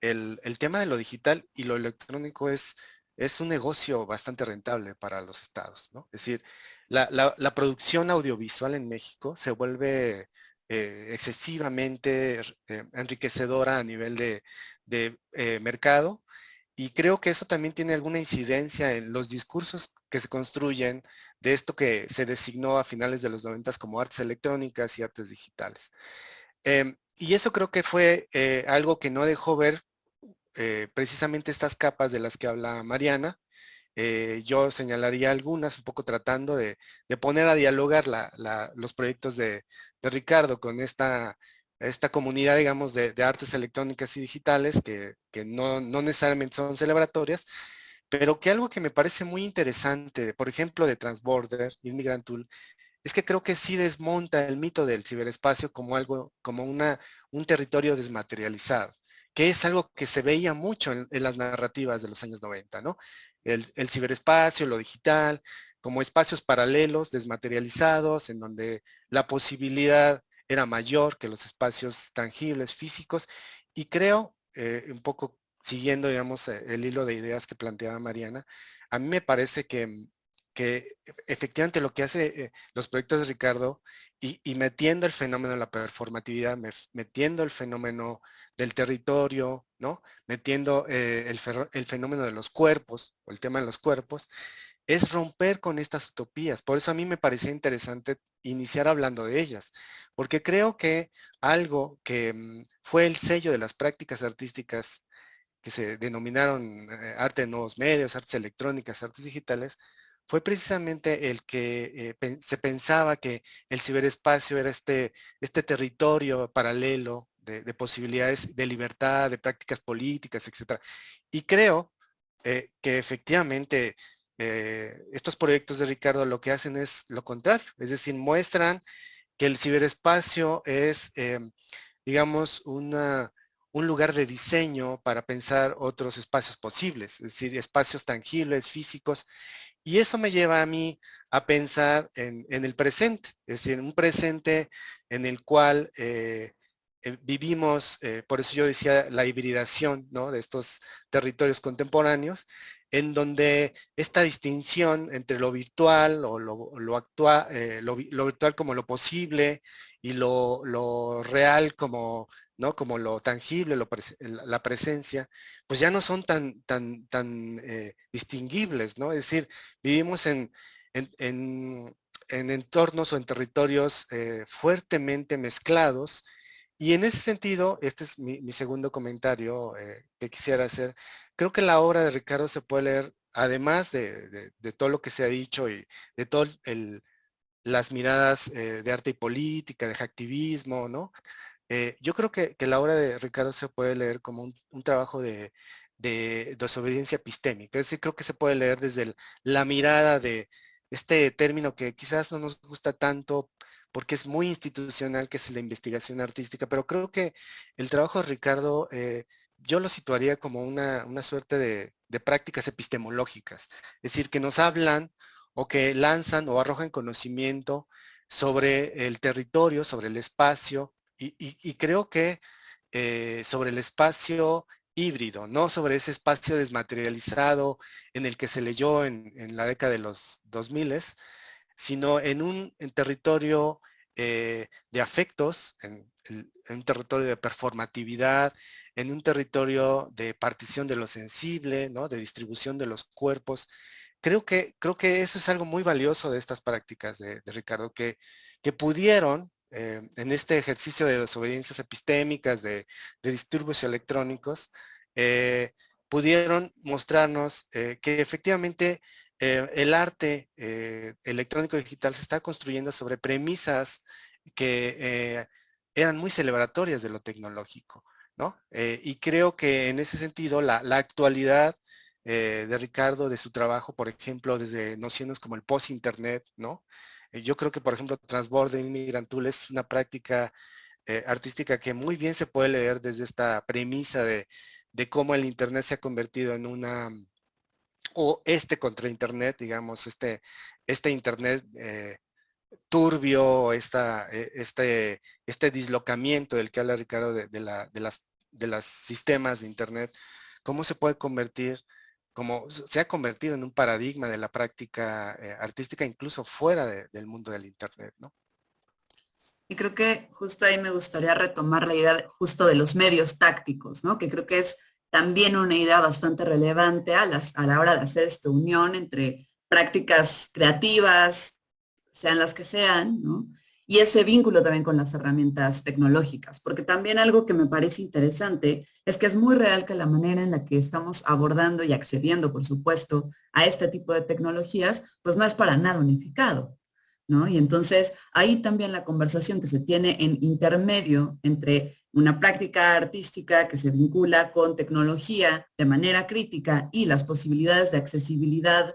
E: el, el tema de lo digital y lo electrónico es es un negocio bastante rentable para los estados, ¿no? Es decir, la, producción audiovisual en México se vuelve eh, excesivamente eh, enriquecedora a nivel de, eh, mercado y creo que eso también tiene alguna incidencia en los discursos que se construyen de esto que se designó a finales de los 90 como artes electrónicas y artes digitales. Em, y eso creo que fue algo que no dejó ver precisamente estas capas de las que habla Mariana. Eh, yo señalaría algunas, un poco tratando de, poner a dialogar los proyectos de, Ricardo con esta, comunidad, digamos, de, artes electrónicas y digitales que, no, necesariamente son celebratorias, pero que algo que me parece muy interesante, por ejemplo, de Transborder, Immigrant Tool, es que creo que sí desmonta el mito del ciberespacio como algo, como un territorio desmaterializado que es algo que se veía mucho en, las narrativas de los años 90, ¿no? El, ciberespacio, lo digital, como espacios paralelos, desmaterializados, en donde la posibilidad era mayor que los espacios tangibles, físicos, y creo, eh, un poco siguiendo, digamos, eh, el hilo de ideas que planteaba Mariana, a mí me parece que, que efectivamente lo que hace eh, los proyectos de Ricardo y, metiendo el fenómeno de la performatividad, metiendo el fenómeno del territorio, ¿no? Metiendo eh, el, fenómeno de los cuerpos, o el tema de los cuerpos, es romper con estas utopías. Por eso a mí me parecía interesante iniciar hablando de ellas, porque creo que algo que mm, fue el sello de las prácticas artísticas que se denominaron eh, arte de nuevos medios, artes electrónicas, artes digitales, fue precisamente el que eh, se pensaba que el ciberespacio era este, este territorio paralelo de, posibilidades de libertad, de prácticas políticas, etc. Y creo eh, que efectivamente eh, estos proyectos de Ricardo lo que hacen es lo contrario, es decir, muestran que el ciberespacio es, digamos, un lugar de diseño para pensar otros espacios posibles, es decir, espacios tangibles, físicos, y eso me lleva a mí a pensar en, el presente, es decir, un presente en el cual eh, eh, vivimos, eh, por eso yo decía la hibridación ¿no? de estos territorios contemporáneos, en donde esta distinción entre lo virtual o lo, actual, lo, virtual como lo posible y lo, lo real como ¿no? Como lo tangible, la presencia, pues ya no son tan, tan, tan eh, distinguibles, ¿no? Es decir, vivimos en, en, entornos o en territorios eh, fuertemente mezclados y en ese sentido, este es mi, segundo comentario eh, que quisiera hacer, creo que la obra de Ricardo se puede leer, además de, todo lo que se ha dicho y de todas las miradas de arte y política, de activismo, ¿no? Eh, yo creo que, la obra de Ricardo se puede leer como un, trabajo de, desobediencia epistémica, es decir, creo que se puede leer desde la mirada de este término que quizás no nos gusta tanto porque es muy institucional, que es la investigación artística, pero creo que el trabajo de Ricardo eh, yo lo situaría como una, suerte de, prácticas epistemológicas, es decir, que nos hablan o que lanzan o arrojan conocimiento sobre el territorio, sobre el espacio, y, creo que eh, sobre el espacio híbrido, no sobre ese espacio desmaterializado en el que se leyó en, la década de los 2000, sino en un territorio eh, de afectos, en, un territorio de performatividad, en un territorio de partición de lo sensible, ¿no? de distribución de los cuerpos. Creo que, creo que eso es algo muy valioso de estas prácticas de, Ricardo, que, que pudieron eh, en este ejercicio de desobediencias epistémicas, de, disturbios electrónicos, eh, pudieron mostrarnos eh, que efectivamente el arte electrónico digital se está construyendo sobre premisas que eran muy celebratorias de lo tecnológico, ¿no? y creo que en ese sentido la, la actualidad de Ricardo, de su trabajo, por ejemplo, desde nociones como el post-internet, ¿no? Eh, yo creo que, por ejemplo, Transborde Migrantul es una práctica eh, artística que muy bien se puede leer desde esta premisa de, cómo el Internet se ha convertido en una, o este contra Internet, digamos, este, este Internet eh, turbio, esta, este, este dislocamiento del que habla Ricardo de, la, de, las, de los sistemas de Internet, cómo se puede convertir como se ha convertido en un paradigma de la práctica eh, artística incluso fuera del mundo del Internet, ¿no?
B: Y creo que justo ahí me gustaría retomar la idea justo de los medios tácticos, ¿no? Que creo que es también una idea bastante relevante a, a la hora de hacer esta unión entre prácticas creativas, sean las que sean, ¿no? Y ese vínculo también con las herramientas tecnológicas, porque también algo que me parece interesante es que es muy real que la manera en la que estamos abordando y accediendo, por supuesto, a este tipo de tecnologías, pues no es para nada unificado. ¿no? Y entonces ahí también la conversación que se tiene en intermedio entre una práctica artística que se vincula con tecnología de manera crítica y las posibilidades de accesibilidad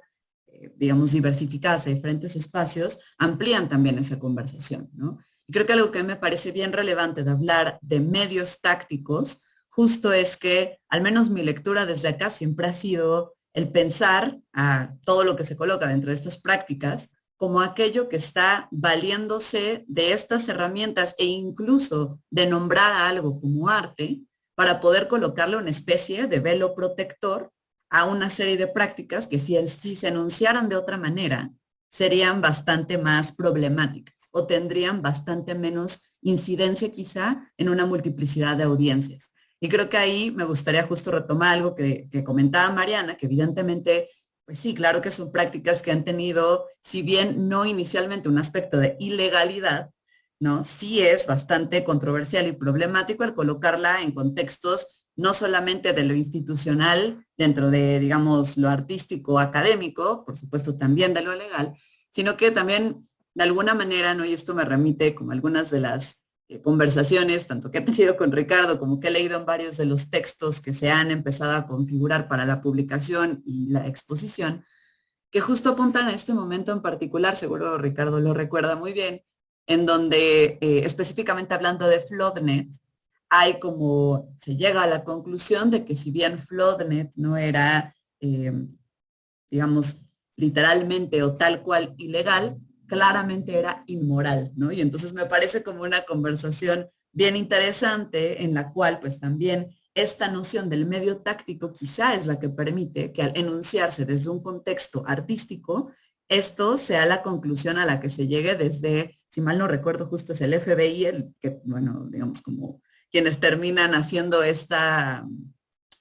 B: digamos, diversificadas a diferentes espacios, amplían también esa conversación, ¿no? Y creo que algo que me parece bien relevante de hablar de medios tácticos, justo es que, al menos mi lectura desde acá siempre ha sido el pensar a todo lo que se coloca dentro de estas prácticas como aquello que está valiéndose de estas herramientas e incluso de nombrar a algo como arte para poder colocarle una especie de velo protector a una serie de prácticas que si, se enunciaran de otra manera, serían bastante más problemáticas o tendrían bastante menos incidencia quizá en una multiplicidad de audiencias. Y creo que ahí me gustaría justo retomar algo que, que, comentaba Mariana, que evidentemente, pues sí, claro que son prácticas que han tenido, si bien no inicialmente un aspecto de ilegalidad, ¿no? Sí es bastante controversial y problemático el colocarla en contextos no solamente de lo institucional dentro de, digamos, lo artístico académico, por supuesto también de lo legal, sino que también de alguna manera, ¿no? y esto me remite como algunas de las eh, conversaciones, tanto que he tenido con Ricardo como que he leído en varios de los textos que se han empezado a configurar para la publicación y la exposición, que justo apuntan a este momento en particular, seguro Ricardo lo recuerda muy bien, en donde eh, específicamente hablando de Floodnet, hay como, se llega a la conclusión de que si bien Floodnet no era, eh, digamos, literalmente o tal cual ilegal, claramente era inmoral, ¿no? Y entonces me parece como una conversación bien interesante en la cual pues también esta noción del medio táctico quizá es la que permite que al enunciarse desde un contexto artístico, esto sea la conclusión a la que se llegue desde, si mal no recuerdo, justo es el FBI, el que, bueno, digamos como quienes terminan haciendo esta,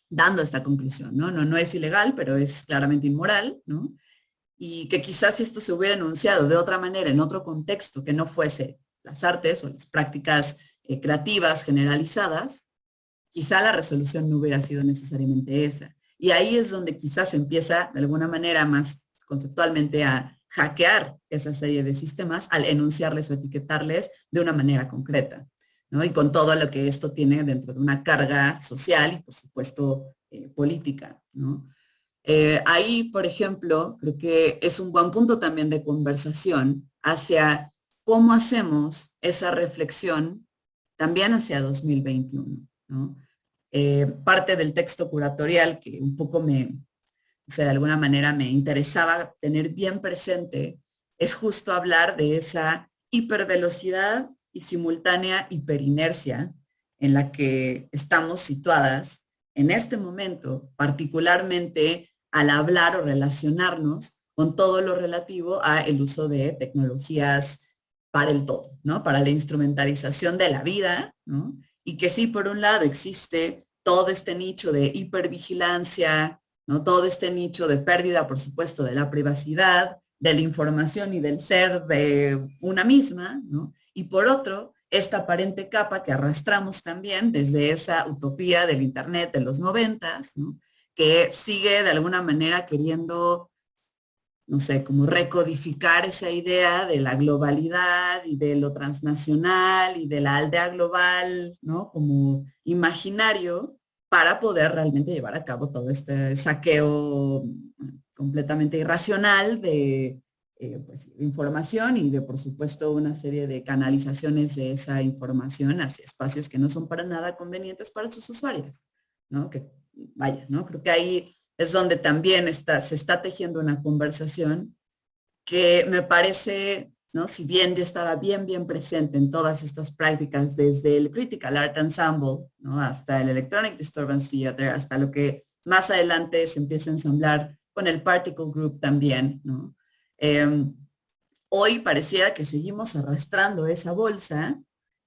B: dando esta conclusión, ¿no? No, no es ilegal, pero es claramente inmoral, ¿no? Y que quizás si esto se hubiera enunciado de otra manera, en otro contexto, que no fuese las artes o las prácticas eh, creativas generalizadas, quizá la resolución no hubiera sido necesariamente esa. Y ahí es donde quizás empieza de alguna manera más conceptualmente a hackear esa serie de sistemas al enunciarles o etiquetarles de una manera concreta. Y con todo lo que esto tiene dentro de una carga social y, por supuesto, eh, política, eh, ahí, por ejemplo, creo que es un buen punto también de conversación hacia cómo hacemos esa reflexión también hacia 2021. Eh, parte del texto curatorial que un poco me, o sea, de alguna manera me interesaba tener bien presente, es justo hablar de esa hipervelocidad y simultánea hiperinercia en la que estamos situadas en este momento, particularmente al hablar o relacionarnos con todo lo relativo a el uso de tecnologías para el todo, ¿no? Para la instrumentalización de la vida, ¿no? Y que sí, por un lado, existe todo este nicho de hipervigilancia, ¿no? Todo este nicho de pérdida, por supuesto, de la privacidad, de la información y del ser de una misma, ¿no? Y por otro, esta aparente capa que arrastramos también desde esa utopía del Internet de los noventas, ¿no? que sigue de alguna manera queriendo, no sé, como recodificar esa idea de la globalidad y de lo transnacional y de la aldea global, ¿no? Como imaginario para poder realmente llevar a cabo todo este saqueo completamente irracional de, eh, pues, información y de, por supuesto, una serie de canalizaciones de esa información hacia espacios que no son para nada convenientes para sus usuarios, ¿no? Que vaya, ¿no? Creo que ahí es donde también está, se está tejiendo una conversación que me parece, ¿no? Si bien ya estaba bien, bien presente en todas estas prácticas, desde el Critical Art Ensemble, ¿no? Hasta el Electronic Disturbance Theater, hasta lo que más adelante se empieza a ensamblar con el Particle Group también, ¿no? Em, hoy pareciera que seguimos arrastrando esa bolsa,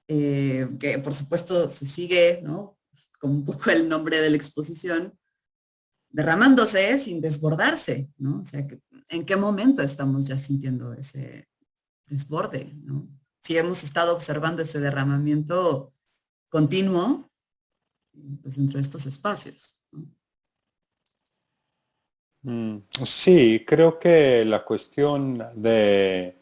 B: eh, que por supuesto se sigue, ¿no? como un poco el nombre de la exposición, derramándose sin desbordarse, ¿no? O sea, ¿en qué momento estamos ya sintiendo ese desborde. Si hemos estado observando ese derramamiento continuo, pues dentro de estos espacios.
C: Mm, sí, creo que la cuestión de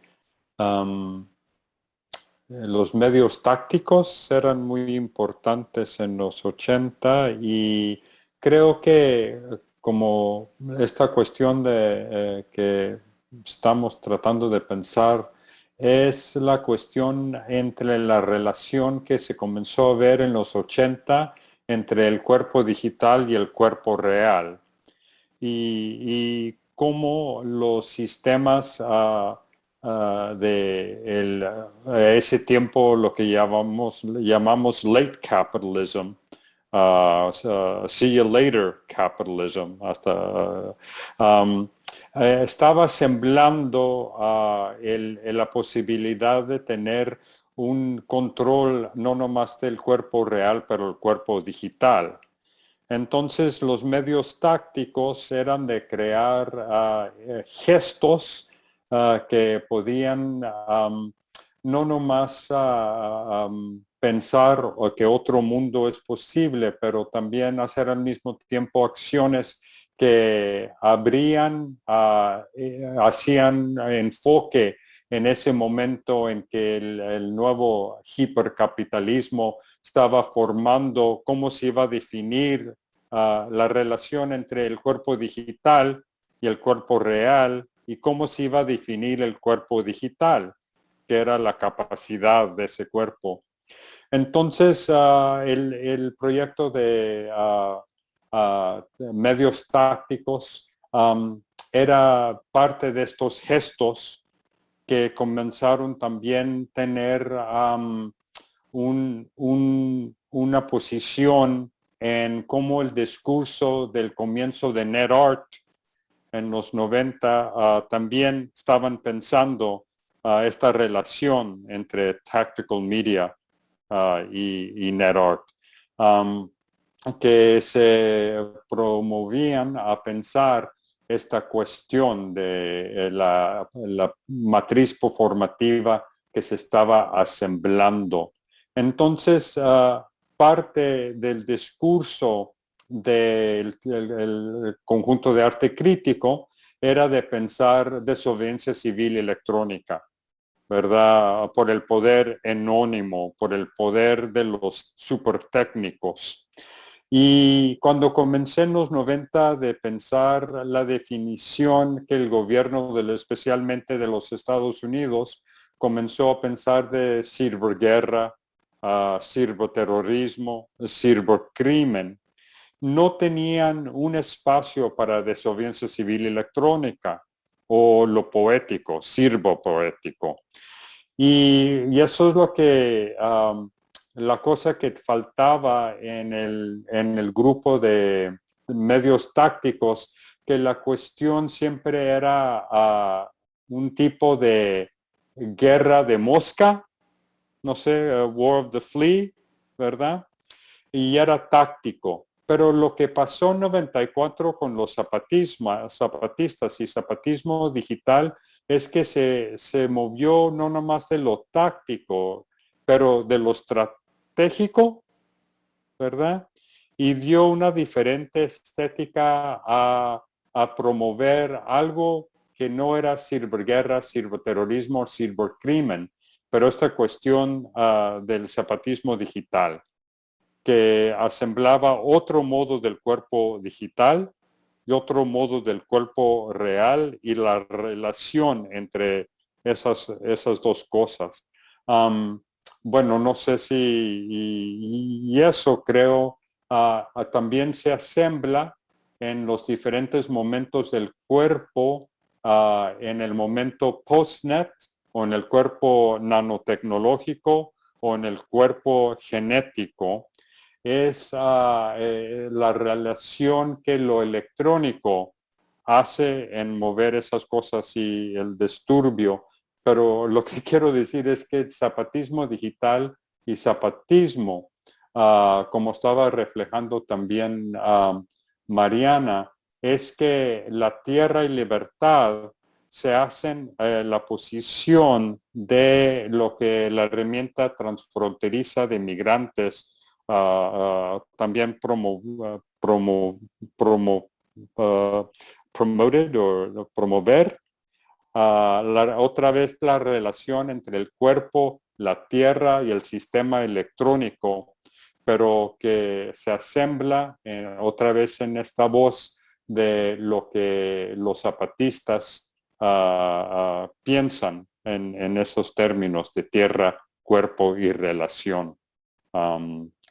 C: los medios tácticos eran muy importantes en los 80 y creo que como esta cuestión de eh, que estamos tratando de pensar es la cuestión entre la relación que se comenzó a ver en los 80 entre el cuerpo digital y el cuerpo real y, cómo los sistemas uh, Ah, de ese tiempo lo que llamamos, llamamos late capitalism, uh, see you later capitalism, hasta eh, estaba semblando el, la posibilidad de tener un control no nomás del cuerpo real, pero el cuerpo digital. Entonces los medios tácticos eran de crear uh, gestos Ah, que podían no nomás uh, pensar que otro mundo es posible, pero también hacer al mismo tiempo acciones que habrían, ah, eh, hacían enfoque en ese momento en que el, nuevo hipercapitalismo estaba formando cómo se iba a definir la relación entre el cuerpo digital y el cuerpo real y cómo se iba a definir el cuerpo digital, que era la capacidad de ese cuerpo. Entonces, ah, el, proyecto de ah, ah, medios tácticos era parte de estos gestos que comenzaron también tener una posición en cómo el discurso del comienzo de NetArt en los 90 ah, también estaban pensando uh, esta relación entre tactical media ah, y, y NetArt, um, que se promovían a pensar esta cuestión de eh, la, la matriz formativa que se estaba asemblando. Entonces, parte del discurso del conjunto de arte crítico era de pensar desobediencia civil electrónica, ¿verdad? Por el poder anónimo, por el poder de los super técnicos. Y cuando comencé en los 90 de pensar la definición que el gobierno, especialmente de los Estados Unidos, comenzó a pensar de ciberguerra, uh, ciberterrorismo, cibercrimen, no tenían un espacio para desobediencia civil electrónica o lo poético, sirvo poético. Y, eso es lo que, la cosa que faltaba en el, en el grupo de medios tácticos, que la cuestión siempre era ah, un tipo de guerra de mosca, no sé, War of the Flea, ¿verdad? Y era táctico. Pero lo que pasó en 94 con los zapatistas y zapatismo digital es que se, se movió no nomás de lo táctico, pero de lo estratégico, ¿verdad? Y dio una diferente estética a, a promover algo que no era ciberguerra, ciberterrorismo, cibercrimen, pero esta cuestión ah, del zapatismo digital que asemblaba otro modo del cuerpo digital y otro modo del cuerpo real y la relación entre esas, esas dos cosas. bueno, no sé si, y, eso creo ah, ah, también se asembla en los diferentes momentos del cuerpo, en el momento postnet o en el cuerpo nanotecnológico o en el cuerpo genético es ah, eh, la relación que lo electrónico hace en mover esas cosas y el disturbio. Pero lo que quiero decir es que el zapatismo digital y zapatismo, ah, como estaba reflejando también ah, Mariana, es que la tierra y libertad se hacen eh, la posición de lo que la herramienta transfronteriza de migrantes también promo, promo, promo, promoted o promover la, otra vez la relación entre el cuerpo, la tierra y el sistema electrónico, pero que se asembla eh, otra vez en esta voz de lo que los zapatistas piensan en, en, esos términos de tierra, cuerpo y relación.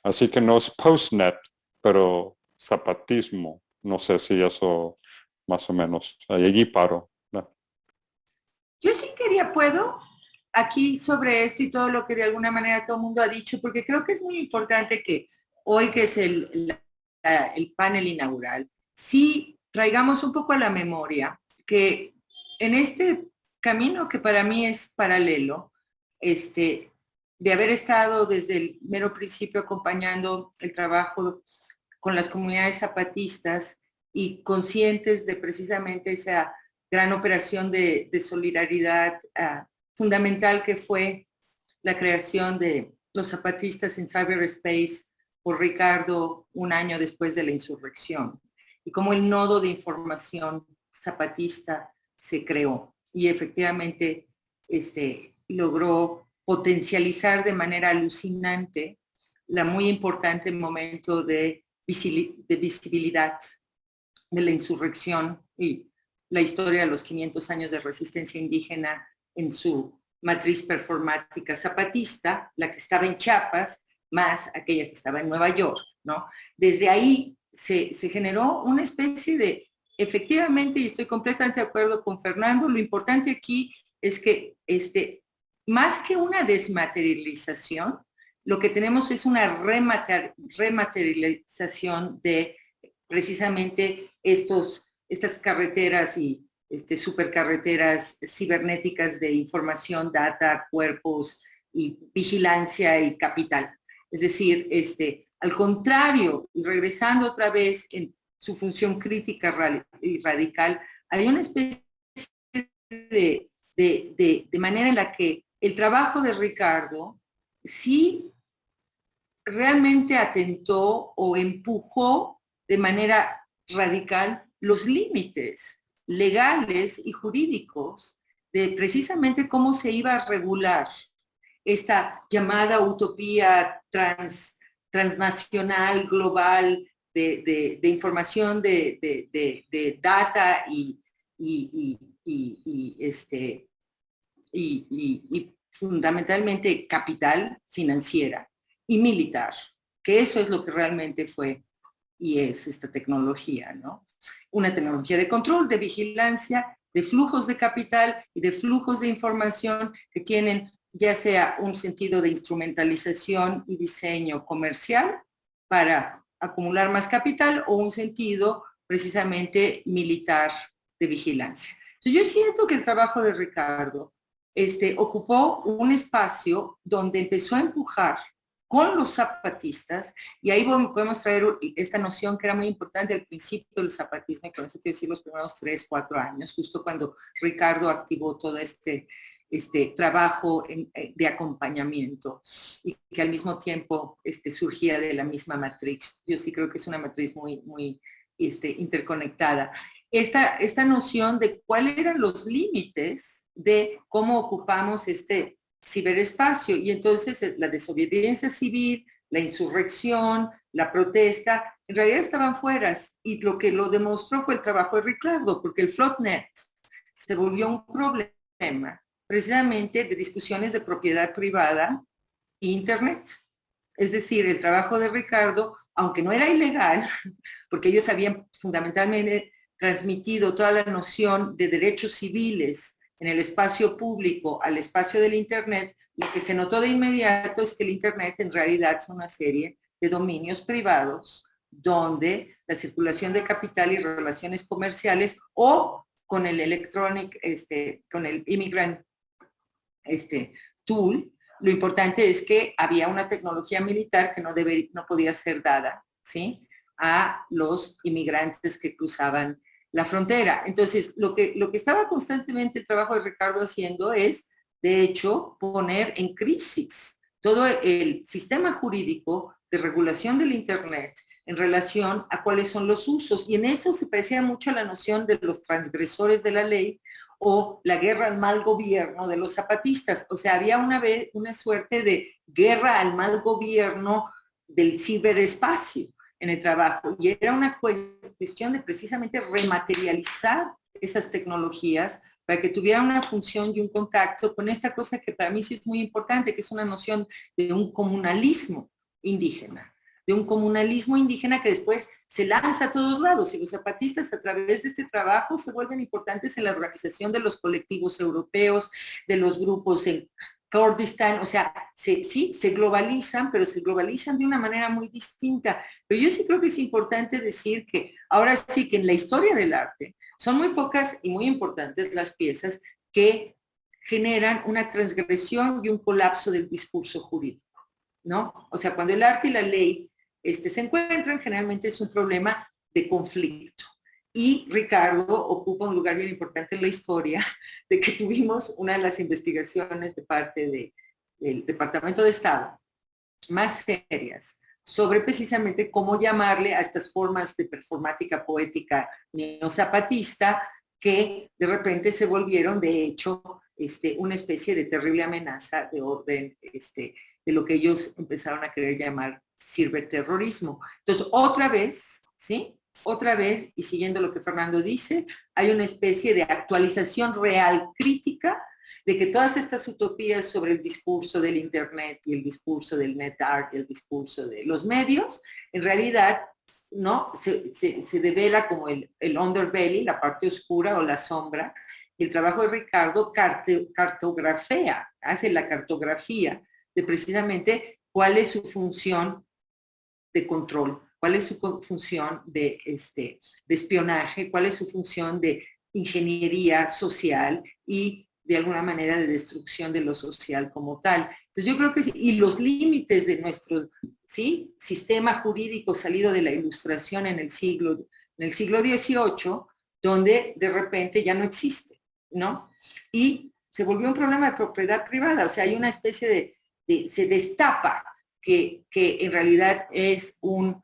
C: Así que no es postnet, pero zapatismo. No sé si eso más o menos. Allí paro.
D: Yo sí quería, puedo, aquí sobre esto y todo lo que de alguna manera todo el mundo ha dicho, porque creo que es muy importante que hoy que es el, el panel inaugural, sí traigamos un poco a la memoria que en este camino que para mí es paralelo, este, de haber estado desde el mero principio acompañando el trabajo con las comunidades zapatistas y conscientes de precisamente esa gran operación de, solidaridad ah, fundamental que fue la creación de los zapatistas en cyberspace por Ricardo un año después de la insurrección y cómo el nodo de información zapatista se creó y efectivamente este, logró potencializar de manera alucinante la muy importante momento de, visibilidad de la insurrección y la historia de los 500 años de resistencia indígena en su matriz performática zapatista, la que estaba en Chiapas, más aquella que estaba en Nueva York, ¿no? Desde ahí se, se generó una especie de, efectivamente, y estoy completamente de acuerdo con Fernando, lo importante aquí es que este, más que una desmaterialización, lo que tenemos es una rematerialización de precisamente estos, estas carreteras y este, supercarreteras cibernéticas de información, data, cuerpos y vigilancia y capital. Es decir, este, al contrario, y regresando otra vez en su función crítica y radical, hay una especie de, de manera en la que el trabajo de Ricardo sí realmente atentó o empujó de manera radical los límites legales y jurídicos de precisamente cómo se iba a regular esta llamada utopía transnacional, global, de, información, de, data y, este, y, fundamentalmente capital financiera y militar, que eso es lo que realmente fue y es esta tecnología, ¿no? Una tecnología de control, de vigilancia, de flujos de capital y de flujos de información que tienen ya sea un sentido de instrumentalización y diseño comercial para acumular más capital o un sentido precisamente militar de vigilancia. Yo siento que el trabajo de Ricardo este, ocupó un espacio donde empezó a empujar con los zapatistas, y ahí podemos traer esta noción que era muy importante al principio del zapatismo, y con eso quiero decir los primeros tres, cuatro años, justo cuando Ricardo activó todo este, este trabajo eh, de acompañamiento y que al mismo tiempo este, surgía de la misma matriz. Yo sí creo que es una matriz muy, muy este, interconectada. Esta, esta noción de cuáles eran los límites de cómo ocupamos este ciberespacio. Y entonces eh, la desobediencia civil, la insurrección, la protesta, en realidad estaban fuera. Y lo que lo demostró fue el trabajo de Ricardo, porque el Flotnet se volvió un problema precisamente de discusiones de propiedad privada e Internet. Es decir, el trabajo de Ricardo, aunque no era ilegal, porque ellos habían fundamentalmente transmitido toda la noción de derechos civiles en el espacio público al espacio del Internet, lo que se notó de inmediato es que el Internet en realidad es una serie de dominios privados donde la circulación de capital y relaciones comerciales o con el electronic, este, con el immigrant este, tool, lo importante es que había una tecnología militar que no, debe, no podía ser dada ¿sí? a los inmigrantes que cruzaban la frontera. Entonces, lo que, lo que estaba constantemente el trabajo de Ricardo haciendo es, de hecho, poner en crisis todo el sistema jurídico de regulación del Internet en relación a cuáles son los usos. Y en eso se parecía mucho a la noción de los transgresores de la ley o la guerra al mal gobierno de los zapatistas. O sea, había una, vez, una suerte de guerra al mal gobierno del ciberespacio en el trabajo. Y era una cuestión de precisamente rematerializar esas tecnologías para que tuvieran una función y un contacto con esta cosa que para mí sí es muy importante, que es una noción de un comunalismo indígena, de un comunalismo indígena que después se lanza a todos lados y los zapatistas a través de este trabajo se vuelven importantes en la organización de los colectivos europeos, de los grupos en Kurdistán, o sea, sí, se globalizan, pero se globalizan de una manera muy distinta. Pero yo sí creo que es importante decir que ahora sí que en la historia del arte son muy pocas y muy importantes las piezas que generan una transgresión y un colapso del discurso jurídico, ¿no? O sea, cuando el arte y la ley este, se encuentran, generalmente es un problema de conflicto. Y Ricardo ocupa un lugar bien importante en la historia de que tuvimos una de las investigaciones de parte del Departamento de Estado más serias sobre precisamente cómo llamarle a estas formas de performática poética neozapatista que de repente se volvieron, de hecho, este, una especie de terrible amenaza de orden, este, de lo que ellos empezaron a querer llamar sirve terrorismo. Entonces, otra vez, ¿sí? Otra vez, y siguiendo lo que Fernando dice, hay una especie de actualización real crítica de que todas estas utopías sobre el discurso del Internet y el discurso del net art y el discurso de los medios, en realidad ¿no? se, se, devela como el, el, underbelly, la parte oscura o la sombra. Y el trabajo de Ricardo cartografía, hace la cartografía de precisamente cuál es su función de control, cuál es su función de, este, de espionaje, cuál es su función de ingeniería social y de alguna manera de destrucción de lo social como tal. Entonces yo creo que, y los límites de nuestro ¿sí? sistema jurídico salido de la ilustración en el siglo, en el siglo XVIII, donde de repente ya no existe, ¿no? Y se volvió un problema de propiedad privada, o sea, hay una especie de se destapa que, en realidad es un,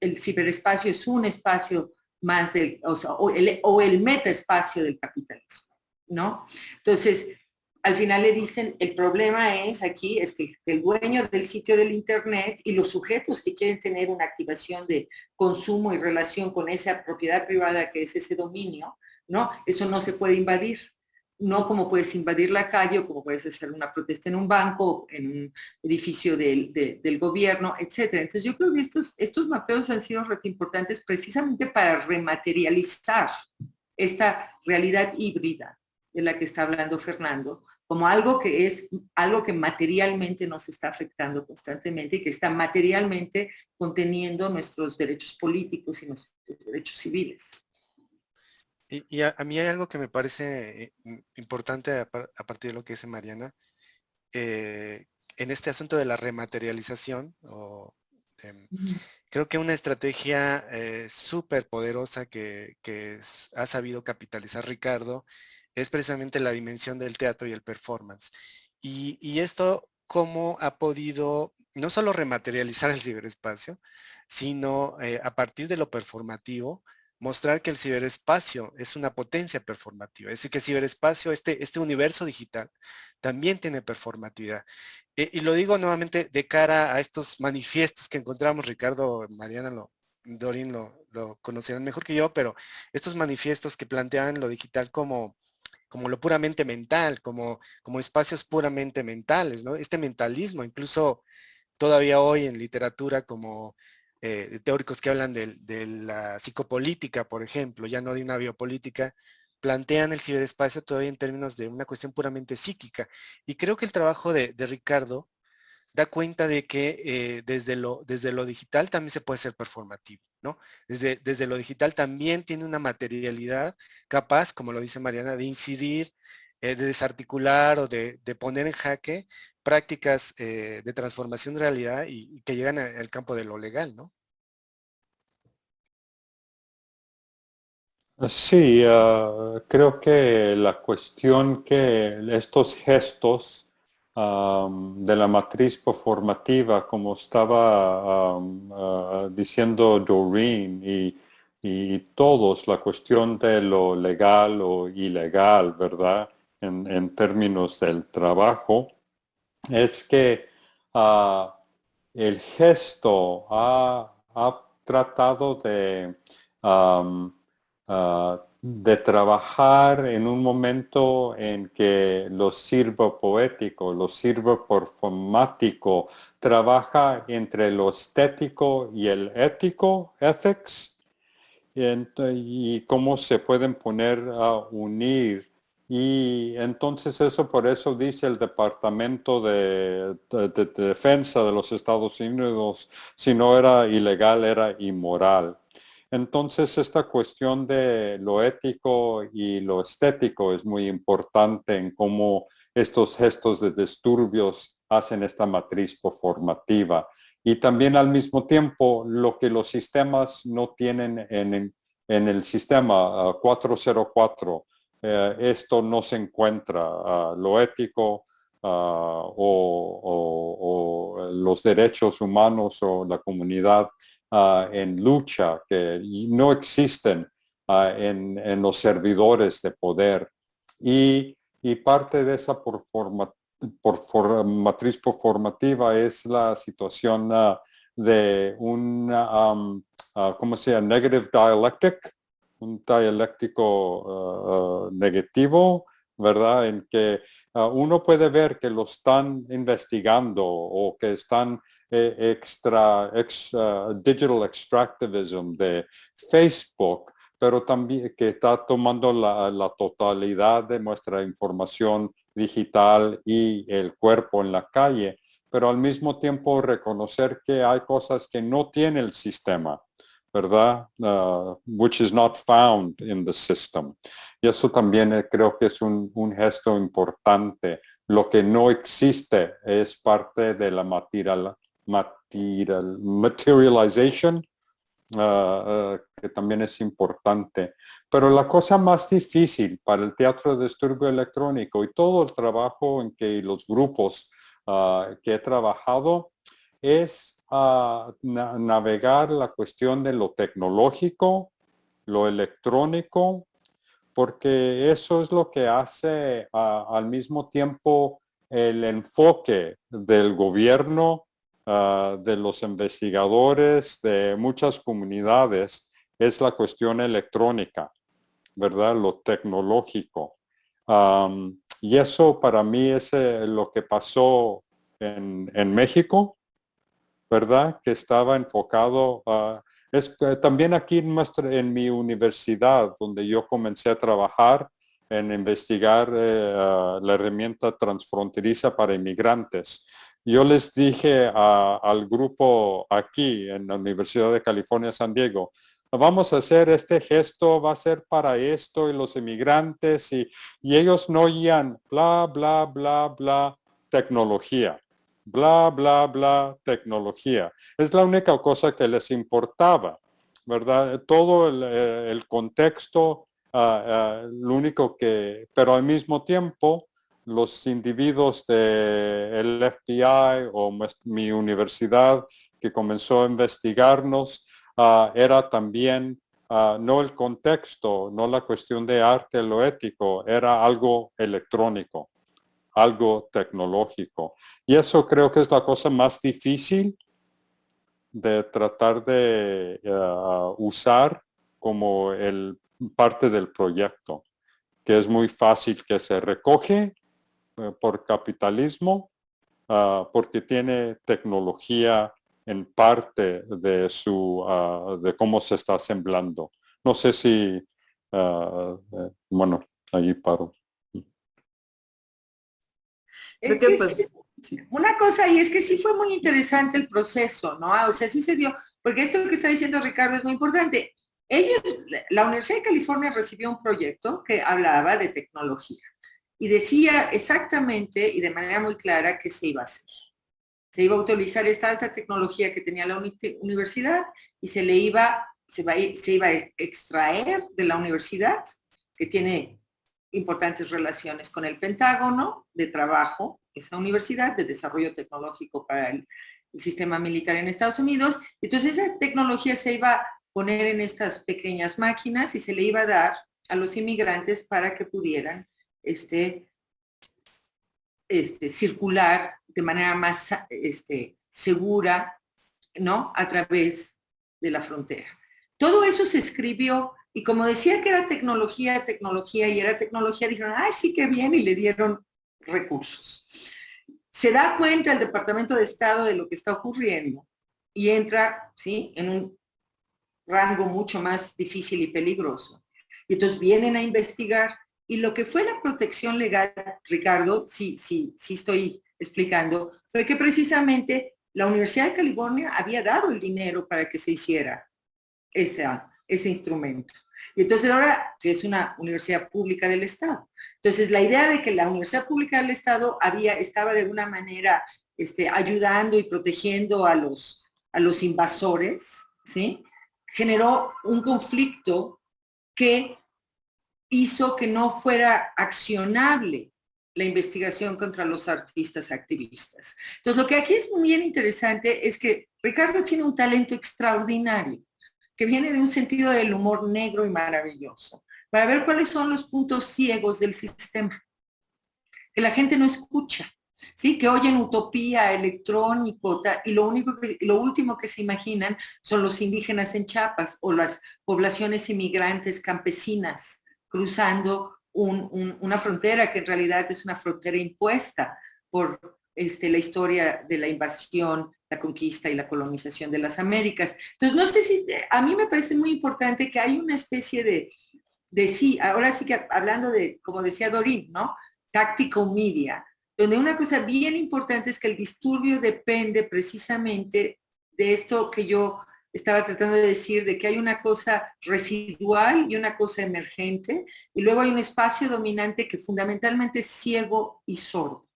D: el ciberespacio es un espacio más del, o, el, o el metaespacio del capitalismo, ¿no? Entonces, al final le dicen, el problema es aquí, es que el dueño del sitio del Internet y los sujetos que quieren tener una activación de consumo y relación con esa propiedad privada que es ese dominio, ¿no? Eso no se puede invadir no como puedes invadir la calle o como puedes hacer una protesta en un banco, en un edificio del, gobierno, etcétera. Entonces yo creo que estos, estos mapeos han sido importantes precisamente para rematerializar esta realidad híbrida de la que está hablando Fernando, como algo que es algo que materialmente nos está afectando constantemente y que está materialmente conteniendo nuestros derechos políticos y nuestros derechos civiles.
E: Y, a, mí hay algo que me parece eh, importante a, partir de lo que dice Mariana, eh, en este asunto de la rematerialización, em, creo que una estrategia eh, súper poderosa que, ha sabido capitalizar Ricardo es precisamente la dimensión del teatro y el performance. Y, y esto, cómo ha podido no solo rematerializar el ciberespacio, sino a partir de lo performativo, mostrar que el ciberespacio es una potencia performativa, es decir, que el ciberespacio, este, este universo digital, también tiene performatividad. Eh, y lo digo nuevamente de cara a estos manifiestos que encontramos, Ricardo, Mariana, lo, Dorin lo, lo conocerán mejor que yo, pero estos manifiestos que plantean lo digital como, como lo puramente mental, como, como espacios puramente mentales, ¿no? Este mentalismo, incluso todavía hoy en literatura como eh, teóricos que hablan de, la psicopolítica, por ejemplo, ya no de una biopolítica, plantean el ciberespacio todavía en términos de una cuestión puramente psíquica. Y creo que el trabajo de, Ricardo da cuenta de que eh, desde, lo, digital también se puede ser performativo, ¿no? Desde lo digital también tiene una materialidad capaz, como lo dice Mariana, de incidir, eh, de desarticular o de, poner en jaque prácticas eh, de transformación de realidad y, que llegan al campo de lo legal, ¿no?
C: Sí, ah, creo que la cuestión que estos gestos de la matriz performativa, como estaba ah, diciendo Doreen y, y, todos, la cuestión de lo legal o ilegal, ¿verdad? En, términos del trabajo, es que ah, el gesto ha, tratado de, ah, de trabajar en un momento en que lo sirvo poético, lo sirvo performático, trabaja entre lo estético y el ético, ethics, y, cómo se pueden poner a unir y entonces eso por eso dice el Departamento de, Defensa de los Estados Unidos, si no era ilegal, era inmoral. Entonces esta cuestión de lo ético y lo estético es muy importante en cómo estos gestos de disturbios hacen esta matriz performativa. Y también al mismo tiempo lo que los sistemas no tienen en, en el sistema 404 eh, esto no se encuentra ah, lo ético ah, o, los derechos humanos o la comunidad ah, en lucha que no existen en, los servidores de poder. Y, parte de esa por matriz performativa es la situación de un, ¿cómo se llama? Negative dialectic, un dialéctico uh, uh, negativo, ¿verdad? En que uh, uno puede ver que lo están investigando o que están eh, extra, digital extractivism de Facebook, pero también que está tomando la, totalidad de nuestra información digital y el cuerpo en la calle, pero al mismo tiempo reconocer que hay cosas que no tiene el sistema ¿verdad? Uh, which is not found in the system. Y eso también eh, creo que es un, gesto importante. Lo que no existe es parte de la material, material, materialization, uh, que también es importante. Pero la cosa más difícil para el teatro de disturbio electrónico y todo el trabajo en que los grupos que he trabajado es a navegar la cuestión de lo tecnológico, lo electrónico, porque eso es lo que hace al mismo tiempo el enfoque del gobierno, de los investigadores, de muchas comunidades, es la cuestión electrónica, ¿verdad? Lo tecnológico. y eso para mí es eh, lo que pasó en, en, México, ¿verdad? Que estaba enfocado a... Es también aquí en, en mi universidad, donde yo comencé a trabajar en investigar eh, la herramienta transfronteriza para inmigrantes. Yo les dije al grupo aquí en la Universidad de California, San Diego, vamos a hacer este gesto, va a ser para esto y los inmigrantes y, y ellos no oían bla, bla, bla, bla, tecnología, bla, bla, bla, tecnología. Es la única cosa que les importaba, ¿verdad? Todo el, eh, contexto, ah, lo único que, pero al mismo tiempo, los individuos del FBI o mi universidad que comenzó a investigarnos, Ah, era también no el contexto, no la cuestión de arte, lo ético, era algo electrónico, algo tecnológico. Y eso creo que es la cosa más difícil de tratar de ah, usar como el parte del proyecto, que es muy fácil que se recoge eh, por capitalismo, porque tiene tecnología en parte de su ah, de cómo se está asemblando. No sé si ah, eh, bueno, allí paro.
D: Pues, una cosa y es que sí fue muy interesante el proceso, ¿no? O sea, sí se dio, porque esto que está diciendo Ricardo es muy importante. Ellos, la Universidad de California recibió un proyecto que hablaba de tecnología y decía exactamente y de manera muy clara qué se iba a hacer se iba a utilizar esta alta tecnología que tenía la universidad y se le iba, se, se iba a extraer de la universidad, que tiene importantes relaciones con el Pentágono de trabajo, esa universidad de desarrollo tecnológico para el, sistema militar en Estados Unidos. Entonces esa tecnología se iba a poner en estas pequeñas máquinas y se le iba a dar a los inmigrantes para que pudieran este, este, circular de manera más este, segura, ¿no? A través de la frontera. Todo eso se escribió y como decía que era tecnología, tecnología y era tecnología, dijeron, ay, sí que bien, y le dieron recursos. Se da cuenta el Departamento de Estado de lo que está ocurriendo y entra, ¿sí? En un rango mucho más difícil y peligroso. Y entonces vienen a investigar y lo que fue la protección legal, Ricardo, sí, sí, sí estoy explicando, fue que precisamente la Universidad de California había dado el dinero para que se hiciera ese instrumento. Y entonces ahora que es una universidad pública del Estado. Entonces la idea de que la universidad pública del Estado había, estaba de alguna manera este, ayudando y protegiendo a los, a los invasores, ¿sí? generó un conflicto que hizo que no fuera accionable la investigación contra los artistas activistas. Entonces, lo que aquí es muy interesante es que Ricardo tiene un talento extraordinario, que viene de un sentido del humor negro y maravilloso, para ver cuáles son los puntos ciegos del sistema, que la gente no escucha, ¿sí? que oyen utopía, electrónico, y lo, único lo último que se imaginan son los indígenas en Chiapas o las poblaciones inmigrantes campesinas cruzando una frontera que en realidad es una frontera impuesta por este, la historia de la invasión, la conquista y la colonización de las Américas. Entonces, no sé si, a mí me parece muy importante que hay una especie de, sí, ahora sí que hablando de, como decía Dorín, ¿no? Tactical media, donde una cosa bien importante es que el disturbio depende precisamente de esto que yo estaba tratando de decir de que hay una cosa residual y una cosa emergente, y luego hay un espacio dominante que fundamentalmente es ciego y sordo,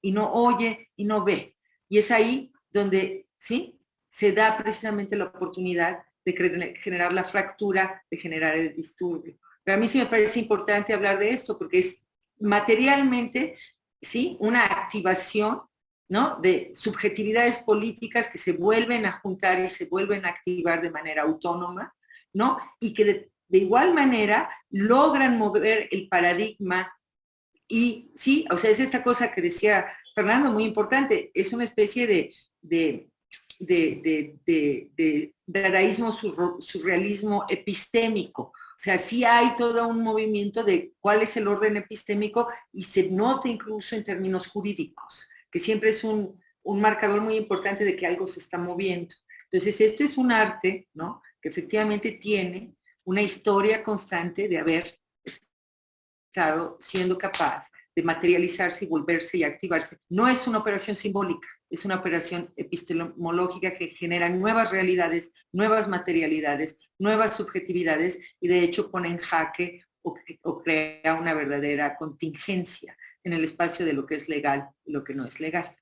D: y no oye y no ve. Y es ahí donde, ¿sí? Se da precisamente la oportunidad de generar la fractura, de generar el disturbio. Pero a mí sí me parece importante hablar de esto porque es materialmente, ¿sí? Una activación ¿no? de subjetividades políticas que se vuelven a juntar y se vuelven a activar de manera autónoma, ¿no? y que de, igual manera logran mover el paradigma y sí, o sea, es esta cosa que decía Fernando, muy importante, es una especie de, de, de, de dadaísmo surrealismo epistémico. O O sea, sí hay todo un movimiento de cuál es el orden epistémico y se nota incluso en términos jurídicos, que siempre es un, un marcador muy importante de que algo se está moviendo. Entonces, esto es un arte, ¿no? Que efectivamente tiene una historia constante de haber siendo capaz de materializarse y volverse y activarse. No es una operación simbólica, es una operación epistemológica que genera nuevas realidades, nuevas materialidades, nuevas subjetividades y de hecho pone en jaque o, crea una verdadera contingencia en el espacio de lo que es legal y lo que no es legal.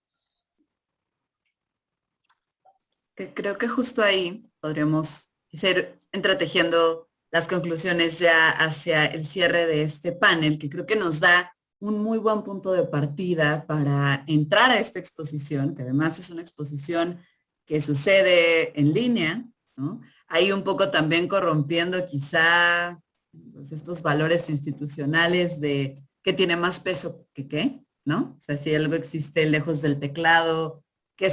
B: Creo que justo ahí podríamos ir entretejiendo las conclusiones ya hacia el cierre de este panel, que creo que nos da un muy buen punto de partida para entrar a esta exposición, que además es una exposición que sucede en línea, ¿no? Ahí un poco también corrompiendo quizá pues, estos valores institucionales de qué tiene más peso que qué, ¿no? O sea, si algo existe lejos del teclado, ¿qué,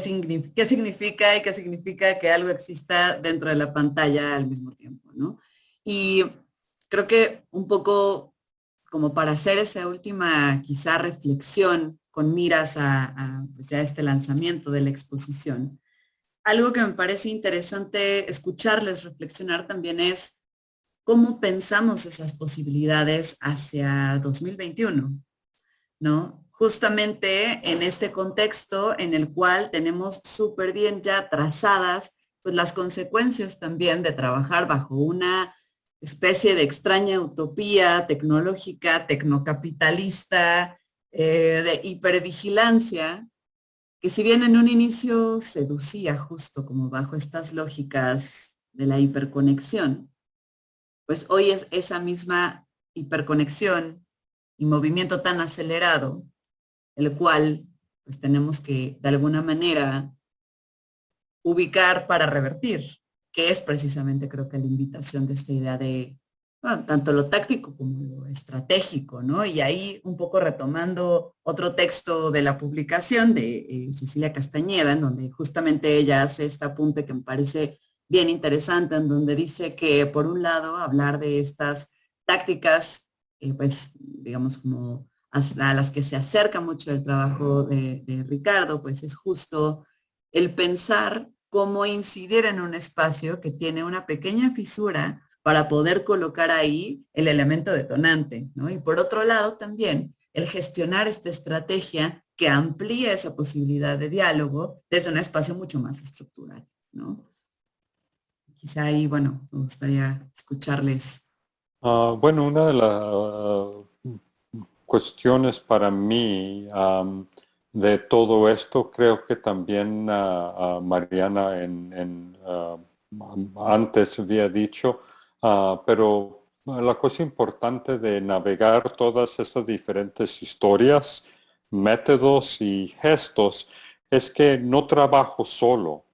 B: qué significa y qué significa que algo exista dentro de la pantalla al mismo tiempo, ¿no? Y creo que un poco como para hacer esa última quizá reflexión con miras a, pues este lanzamiento de la exposición. Algo que me parece interesante escucharles reflexionar también es cómo pensamos esas posibilidades hacia 2021, ¿no? Justamente en este contexto en el cual tenemos súper bien ya trazadas pues las consecuencias también de trabajar bajo una especie de extraña utopía tecnológica, tecnocapitalista, eh, de hipervigilancia, que si bien en un inicio seducía justo como bajo estas lógicas de la hiperconexión, pues hoy es esa misma hiperconexión y movimiento tan acelerado, el cual pues tenemos que de alguna manera ubicar para revertir que es precisamente creo que la invitación de esta idea de tanto lo táctico como lo estratégico, ¿no? Y ahí un poco retomando otro texto de la publicación de eh, Cecilia Castañeda, en donde justamente ella hace este apunte que me parece bien interesante, en donde dice que por un lado hablar de estas tácticas, eh, pues digamos como a las que se acerca mucho el trabajo de Ricardo, pues es justo el pensar cómo incidir en un espacio que tiene una pequeña fisura para poder colocar ahí el elemento detonante, ¿no? Y por otro lado también el gestionar esta estrategia que amplía esa posibilidad de diálogo desde un espacio mucho más estructural, ¿no? Quizá ahí, bueno, me gustaría escucharles.
C: Ah, bueno, una de las ah, cuestiones para mí de todo esto, creo que también uh, Mariana en, antes había dicho, pero la cosa importante de navegar todas esas diferentes historias, métodos y gestos es que no trabajo solo.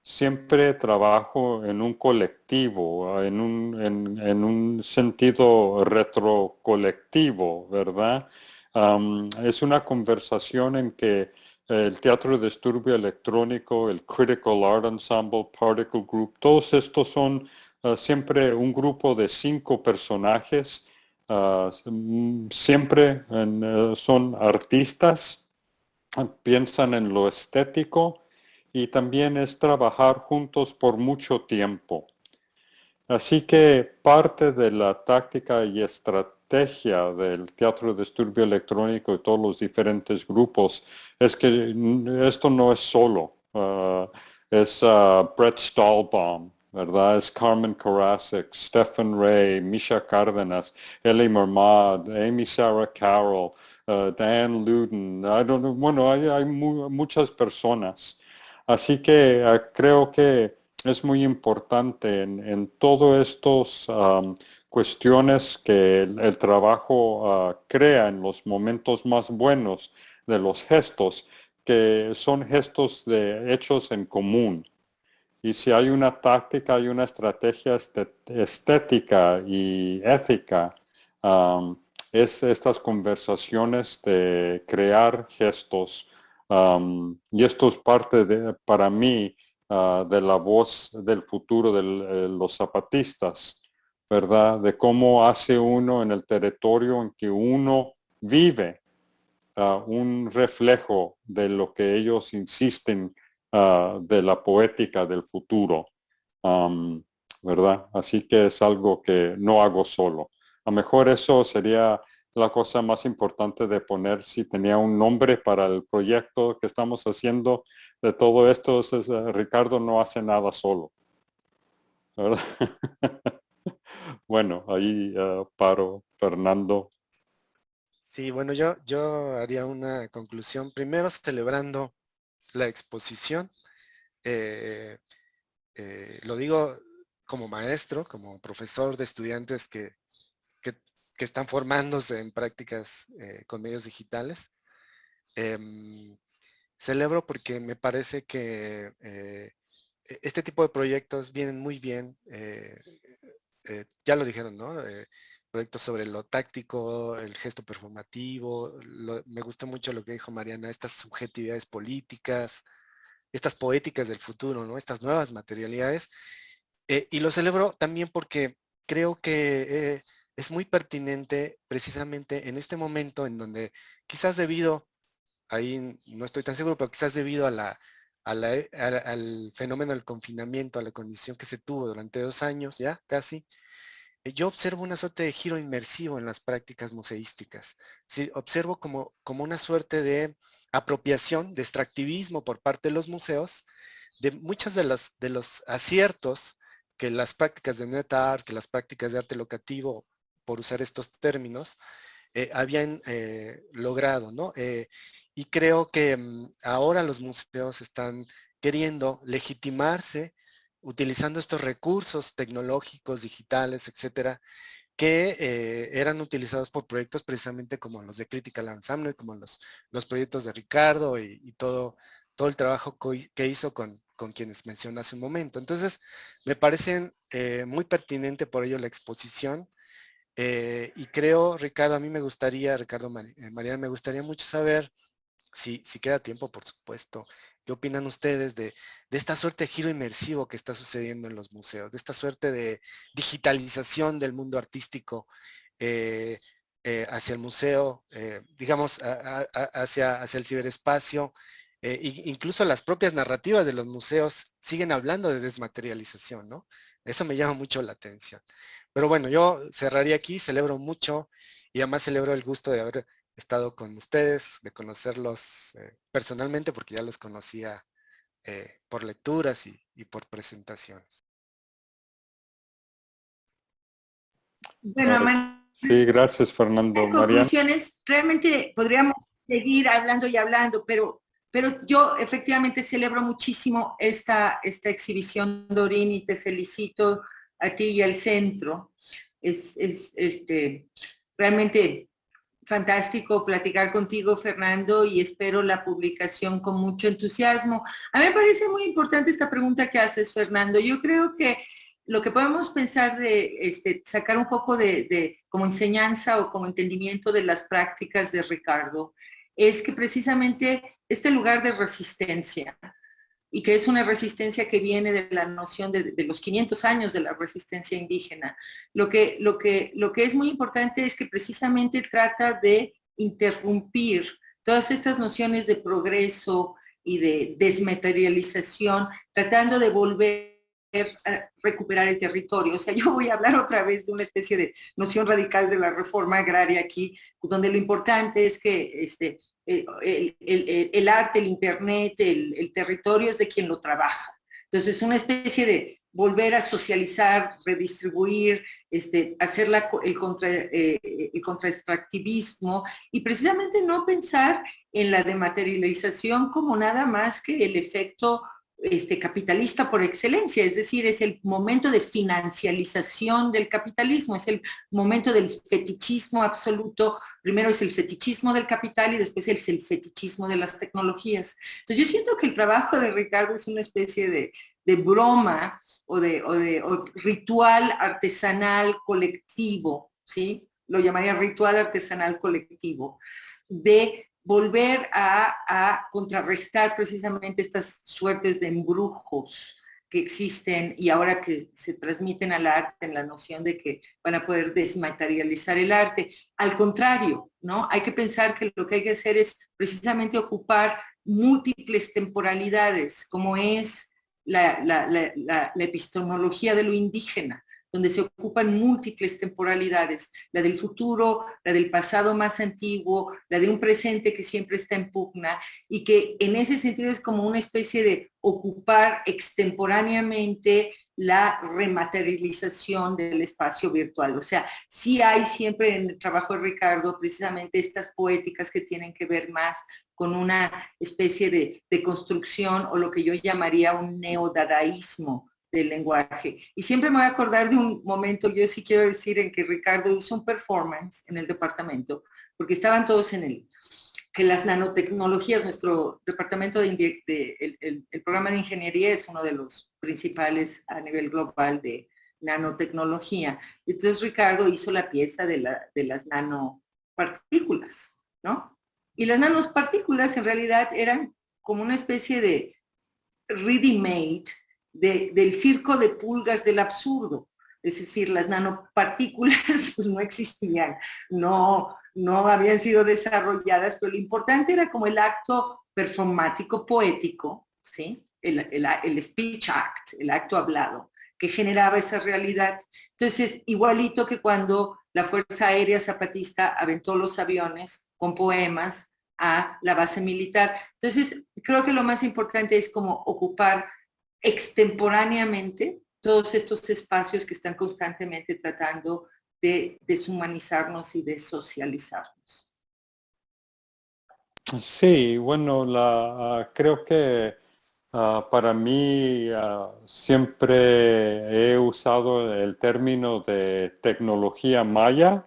C: Siempre trabajo en un colectivo, en un, en, en un sentido retrocolectivo, ¿verdad? Es una conversación en que el Teatro de Disturbio Electrónico, el Critical Art Ensemble, Particle Group, todos estos son ah, siempre un grupo de cinco personajes, ah, siempre eh, son artistas, piensan en lo estético y también es trabajar juntos por mucho tiempo. Así que parte de la táctica y estrategia del teatro de disturbio electrónico y todos los diferentes grupos es que esto no es solo. Uh, es uh, Brett Stahlbaum, ¿verdad? Es Carmen Karasik, Stephen Ray, Misha Cárdenas, Ellie Mermad, Amy Sarah Carroll, uh, Dan Luden. bueno, hay, muchas personas. Así que creo que es muy importante en, en todos estos um, cuestiones que el, trabajo ah, crea en los momentos más buenos de los gestos, que son gestos de hechos en común. Y si hay una táctica y una estrategia estética y ética, es estas conversaciones de crear gestos. y esto es parte de, para mí, ah, de la voz del futuro de los zapatistas ¿verdad? De cómo hace uno en el territorio en que uno vive uh, un reflejo de lo que ellos insisten uh, de la poética del futuro, ¿verdad? Así que es algo que no hago solo. A lo mejor eso sería la cosa más importante de poner si tenía un nombre para el proyecto que estamos haciendo de todo esto. Es, Ricardo no hace nada solo. bueno, ahí uh, paro, Fernando.
E: Sí, bueno, yo, yo haría una conclusión. Primero, celebrando la exposición. Eh, eh, lo digo como maestro, como profesor de estudiantes que, que están formándose en prácticas eh, con medios digitales. Em, celebro porque me parece que e-, este tipo de proyectos vienen muy bien, eh, ya lo dijeron, ¿no? proyectos sobre lo táctico, el gesto performativo, me gustó mucho lo que dijo Mariana, estas subjetividades políticas, estas poéticas del futuro, ¿no? Estas nuevas materialidades. y lo celebro también porque creo que es muy pertinente precisamente en este momento en donde quizás debido, ahí no estoy tan seguro, pero quizás debido a la, eh, al fenómeno del confinamiento, a la condición que se tuvo durante dos años ya casi, eh, yo observo una suerte de giro inmersivo en las prácticas museísticas. Observo como, como una suerte de apropiación, de extractivismo por parte de los museos, de muchas de, las, de los aciertos que las prácticas de net art, que las prácticas de arte locativo por usar estos términos, eh, habían eh, logrado, ¿no? Y creo que mm, ahora los museos están queriendo legitimarse utilizando estos recursos tecnológicos, digitales, etcétera, que eran utilizados por proyectos precisamente como los de Critical Ensemble, como los, los proyectos de Ricardo y, todo, todo el trabajo que hizo con, con quienes mencioné hace un momento. Entonces, me parecen muy pertinente por ello la exposición, eh, y creo, Ricardo, a mí me gustaría, Ricardo eh, Mariana, me gustaría mucho saber, si, queda tiempo, por supuesto, qué opinan ustedes de, esta suerte de giro inmersivo que está sucediendo en los museos, de esta suerte de digitalización del mundo artístico eh, hacia el museo, digamos, hacia, hacia el ciberespacio, incluso las propias narrativas de los museos siguen hablando de desmaterialización, ¿no? Eso me llama mucho la atención. Pero bueno, yo cerraría aquí, celebro mucho y además celebro el gusto de haber estado con ustedes, de conocerlos eh, personalmente porque ya los conocía eh, por lecturas y, por presentaciones.
C: Bueno, sí, gracias Fernando.
D: Conclusiones, realmente podríamos seguir hablando y hablando, pero, pero yo efectivamente celebro muchísimo esta, esta exhibición, Dorín, y te felicito a ti y al centro. Es, este, realmente fantástico platicar contigo, Fernando, y espero la publicación con mucho entusiasmo. A mí me parece muy importante esta pregunta que haces, Fernando. Yo creo que lo que podemos pensar de este, sacar un poco de, de, como enseñanza o como entendimiento de las prácticas de Ricardo es que precisamente este lugar de resistencia, y que es una resistencia que viene de la noción de, los 500 años de la resistencia indígena. Lo que, lo, que, lo que es muy importante es que precisamente trata de interrumpir todas estas nociones de progreso y de desmaterialización, tratando de volver recuperar el territorio. O sea, yo voy a hablar otra vez de una especie de noción radical de la reforma agraria aquí, donde lo importante es que este, eh, el, arte, el internet, el, territorio es de quien lo trabaja. Entonces, es una especie de volver a socializar, redistribuir, este, hacer el, contra, eh, el contraextractivismo y precisamente no pensar en la dematerialización como nada más que el efecto este, capitalista por excelencia, es decir, es el momento de financialización del capitalismo, es el momento del fetichismo absoluto, primero es el fetichismo del capital y después es el fetichismo de las tecnologías. Entonces yo siento que el trabajo de Ricardo es una especie de, broma o de, de ritual artesanal colectivo, ¿sí? Lo llamaría ritual artesanal colectivo, de volver a, contrarrestar precisamente estas suertes de embrujos que existen y ahora que se transmiten al arte en la noción de que van a poder desmaterializar el arte. Al contrario, ¿no? Hay que pensar que lo que hay que hacer es precisamente ocupar múltiples temporalidades, como es la, la epistemología de lo indígena, donde se ocupan múltiples temporalidades, la del futuro, la del pasado más antiguo, la de un presente que siempre está en pugna y que en ese sentido es como una especie de ocupar extemporáneamente la rematerialización del espacio virtual. O sea, sí hay siempre en el trabajo de Ricardo precisamente estas poéticas que tienen que ver más con una especie de, de construcción o lo que yo llamaría un neodadaísmo del lenguaje. Y siempre me voy a acordar de un momento, yo sí quiero decir, en que Ricardo hizo un performance en el departamento, porque estaban todos en el, que las nanotecnologías, nuestro departamento de, el, programa de ingeniería es uno de los principales a nivel global de nanotecnología. Entonces Ricardo hizo la pieza de, la, de las nanopartículas, ¿no? Y las nanopartículas en realidad eran como una especie de ready-made del circo de pulgas del absurdo. Es decir, las nanopartículas pues, no existían, no, no habían sido desarrolladas, pero lo importante era como el acto performático poético, ¿sí? El, el, speech act, el acto hablado, que generaba esa realidad. Entonces, igualito que cuando la Fuerza Aérea Zapatista aventó los aviones con poemas a la base militar. Entonces, creo que lo más importante es como ocupar extemporáneamente todos estos espacios que están constantemente tratando de deshumanizarnos y de socializarnos.
C: Sí, bueno, la, ah, creo que ah, para mí ah, siempre he usado el término de tecnología maya,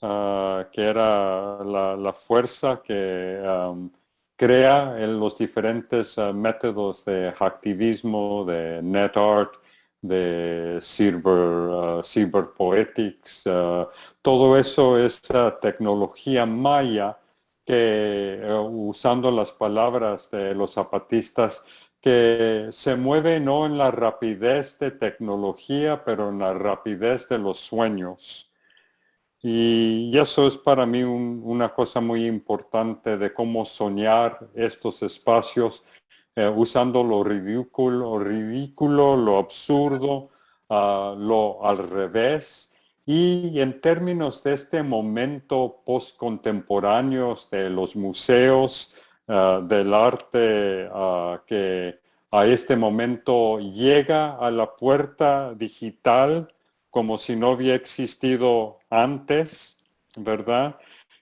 C: que era la, fuerza que crea en los diferentes eh, métodos de activismo, de net art, de cyber, uh, poetics. Uh, todo eso es tecnología maya que, usando las palabras de los zapatistas, que se mueve no en la rapidez de tecnología, pero en la rapidez de los sueños. Y eso es para mí una cosa muy importante de cómo soñar estos espacios eh, usando lo ridículo, lo absurdo, ah, lo al revés. Y en términos de este momento postcontemporáneo de los museos, ah, del arte ah, que a este momento llega a la puerta digital, como si no había existido antes, ¿verdad?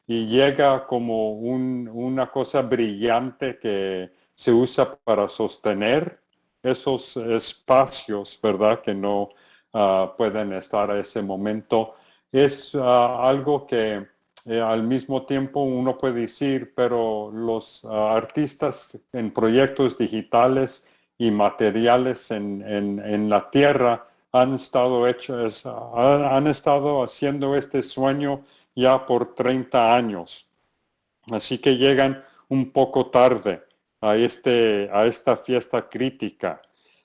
C: Y llega como una cosa brillante que se usa para sostener esos espacios, ¿verdad? Que no ah, pueden estar a ese momento. Es ah, algo que eh, al mismo tiempo uno puede decir, pero los ah, artistas en proyectos digitales y materiales en la tierra han estado hechos, han estado haciendo este sueño ya por 30 años. Así que llegan un poco tarde a, este, a esta fiesta crítica.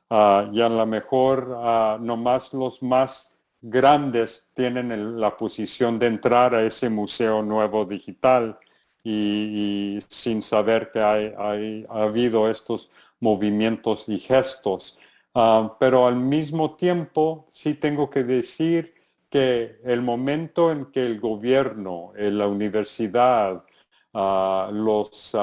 C: Ah, y a lo mejor uh, nomás los más grandes tienen la posición de entrar a ese museo nuevo digital y, sin saber que hay, ha habido estos movimientos y gestos. Ah, pero al mismo tiempo sí tengo que decir que el momento en que el gobierno, eh, la universidad, ah, los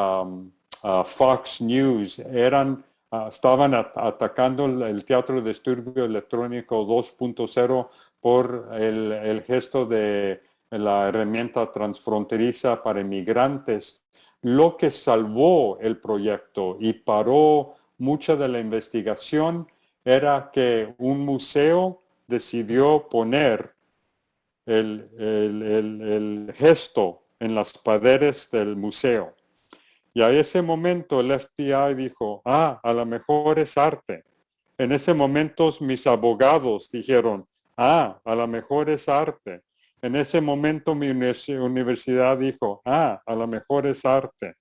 C: Fox News eran, ah, estaban atacando el, teatro de estudio electrónico 2.0 por el, el gesto de la herramienta transfronteriza para inmigrantes, lo que salvó el proyecto y paró mucha de la investigación era que un museo decidió poner el, gesto en las paredes del museo. Y a ese momento el FBI dijo, ah, a lo mejor es arte. En ese momento mis abogados dijeron, ah, a lo mejor es arte. En ese momento mi universidad dijo, ah, a lo mejor es arte.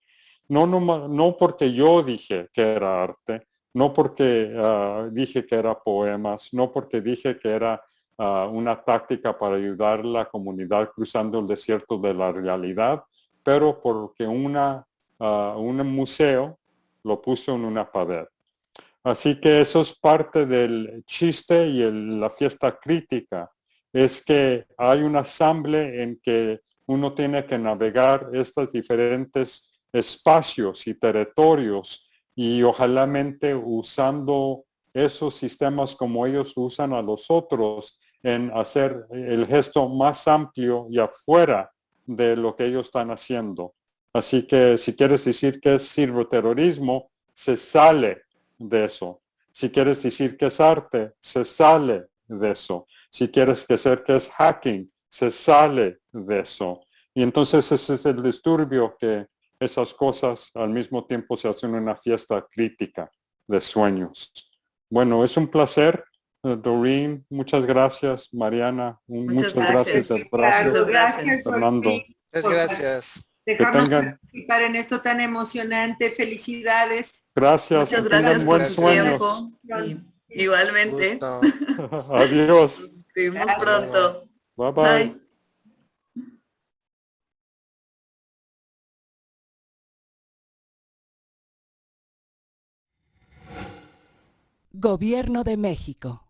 C: No, no, no porque yo dije que era arte, no porque ah, dije que era poemas, no porque dije que era ah, una táctica para ayudar a la comunidad cruzando el desierto de la realidad, pero porque una, un museo lo puso en una pared. Así que eso es parte del chiste y la fiesta crítica, es que hay un asamble en que uno tiene que navegar estos diferentes espacios y territorios y ojalá usando esos sistemas como ellos usan a los otros en hacer el gesto más amplio y afuera de lo que ellos están haciendo. Así que si quieres decir que es terrorismo, se sale de eso. Si quieres decir que es arte, se sale de eso. Si quieres decir que es hacking, se sale de eso. Y entonces ese es el disturbio que esas cosas al mismo tiempo se hacen una fiesta crítica de sueños. Bueno, es un placer, eh, Doreen. Muchas gracias, Mariana. Muchas, gracias.
D: Muchas gracias,
C: Fernando.
E: Muchas gracias.
D: Dejarnos participar en esto tan emocionante. Felicidades.
C: Gracias.
B: Muchas gracias por su tiempo. igualmente.
C: Adiós.
B: Nos vemos pronto.
C: bye. bye.
F: Gobierno de México.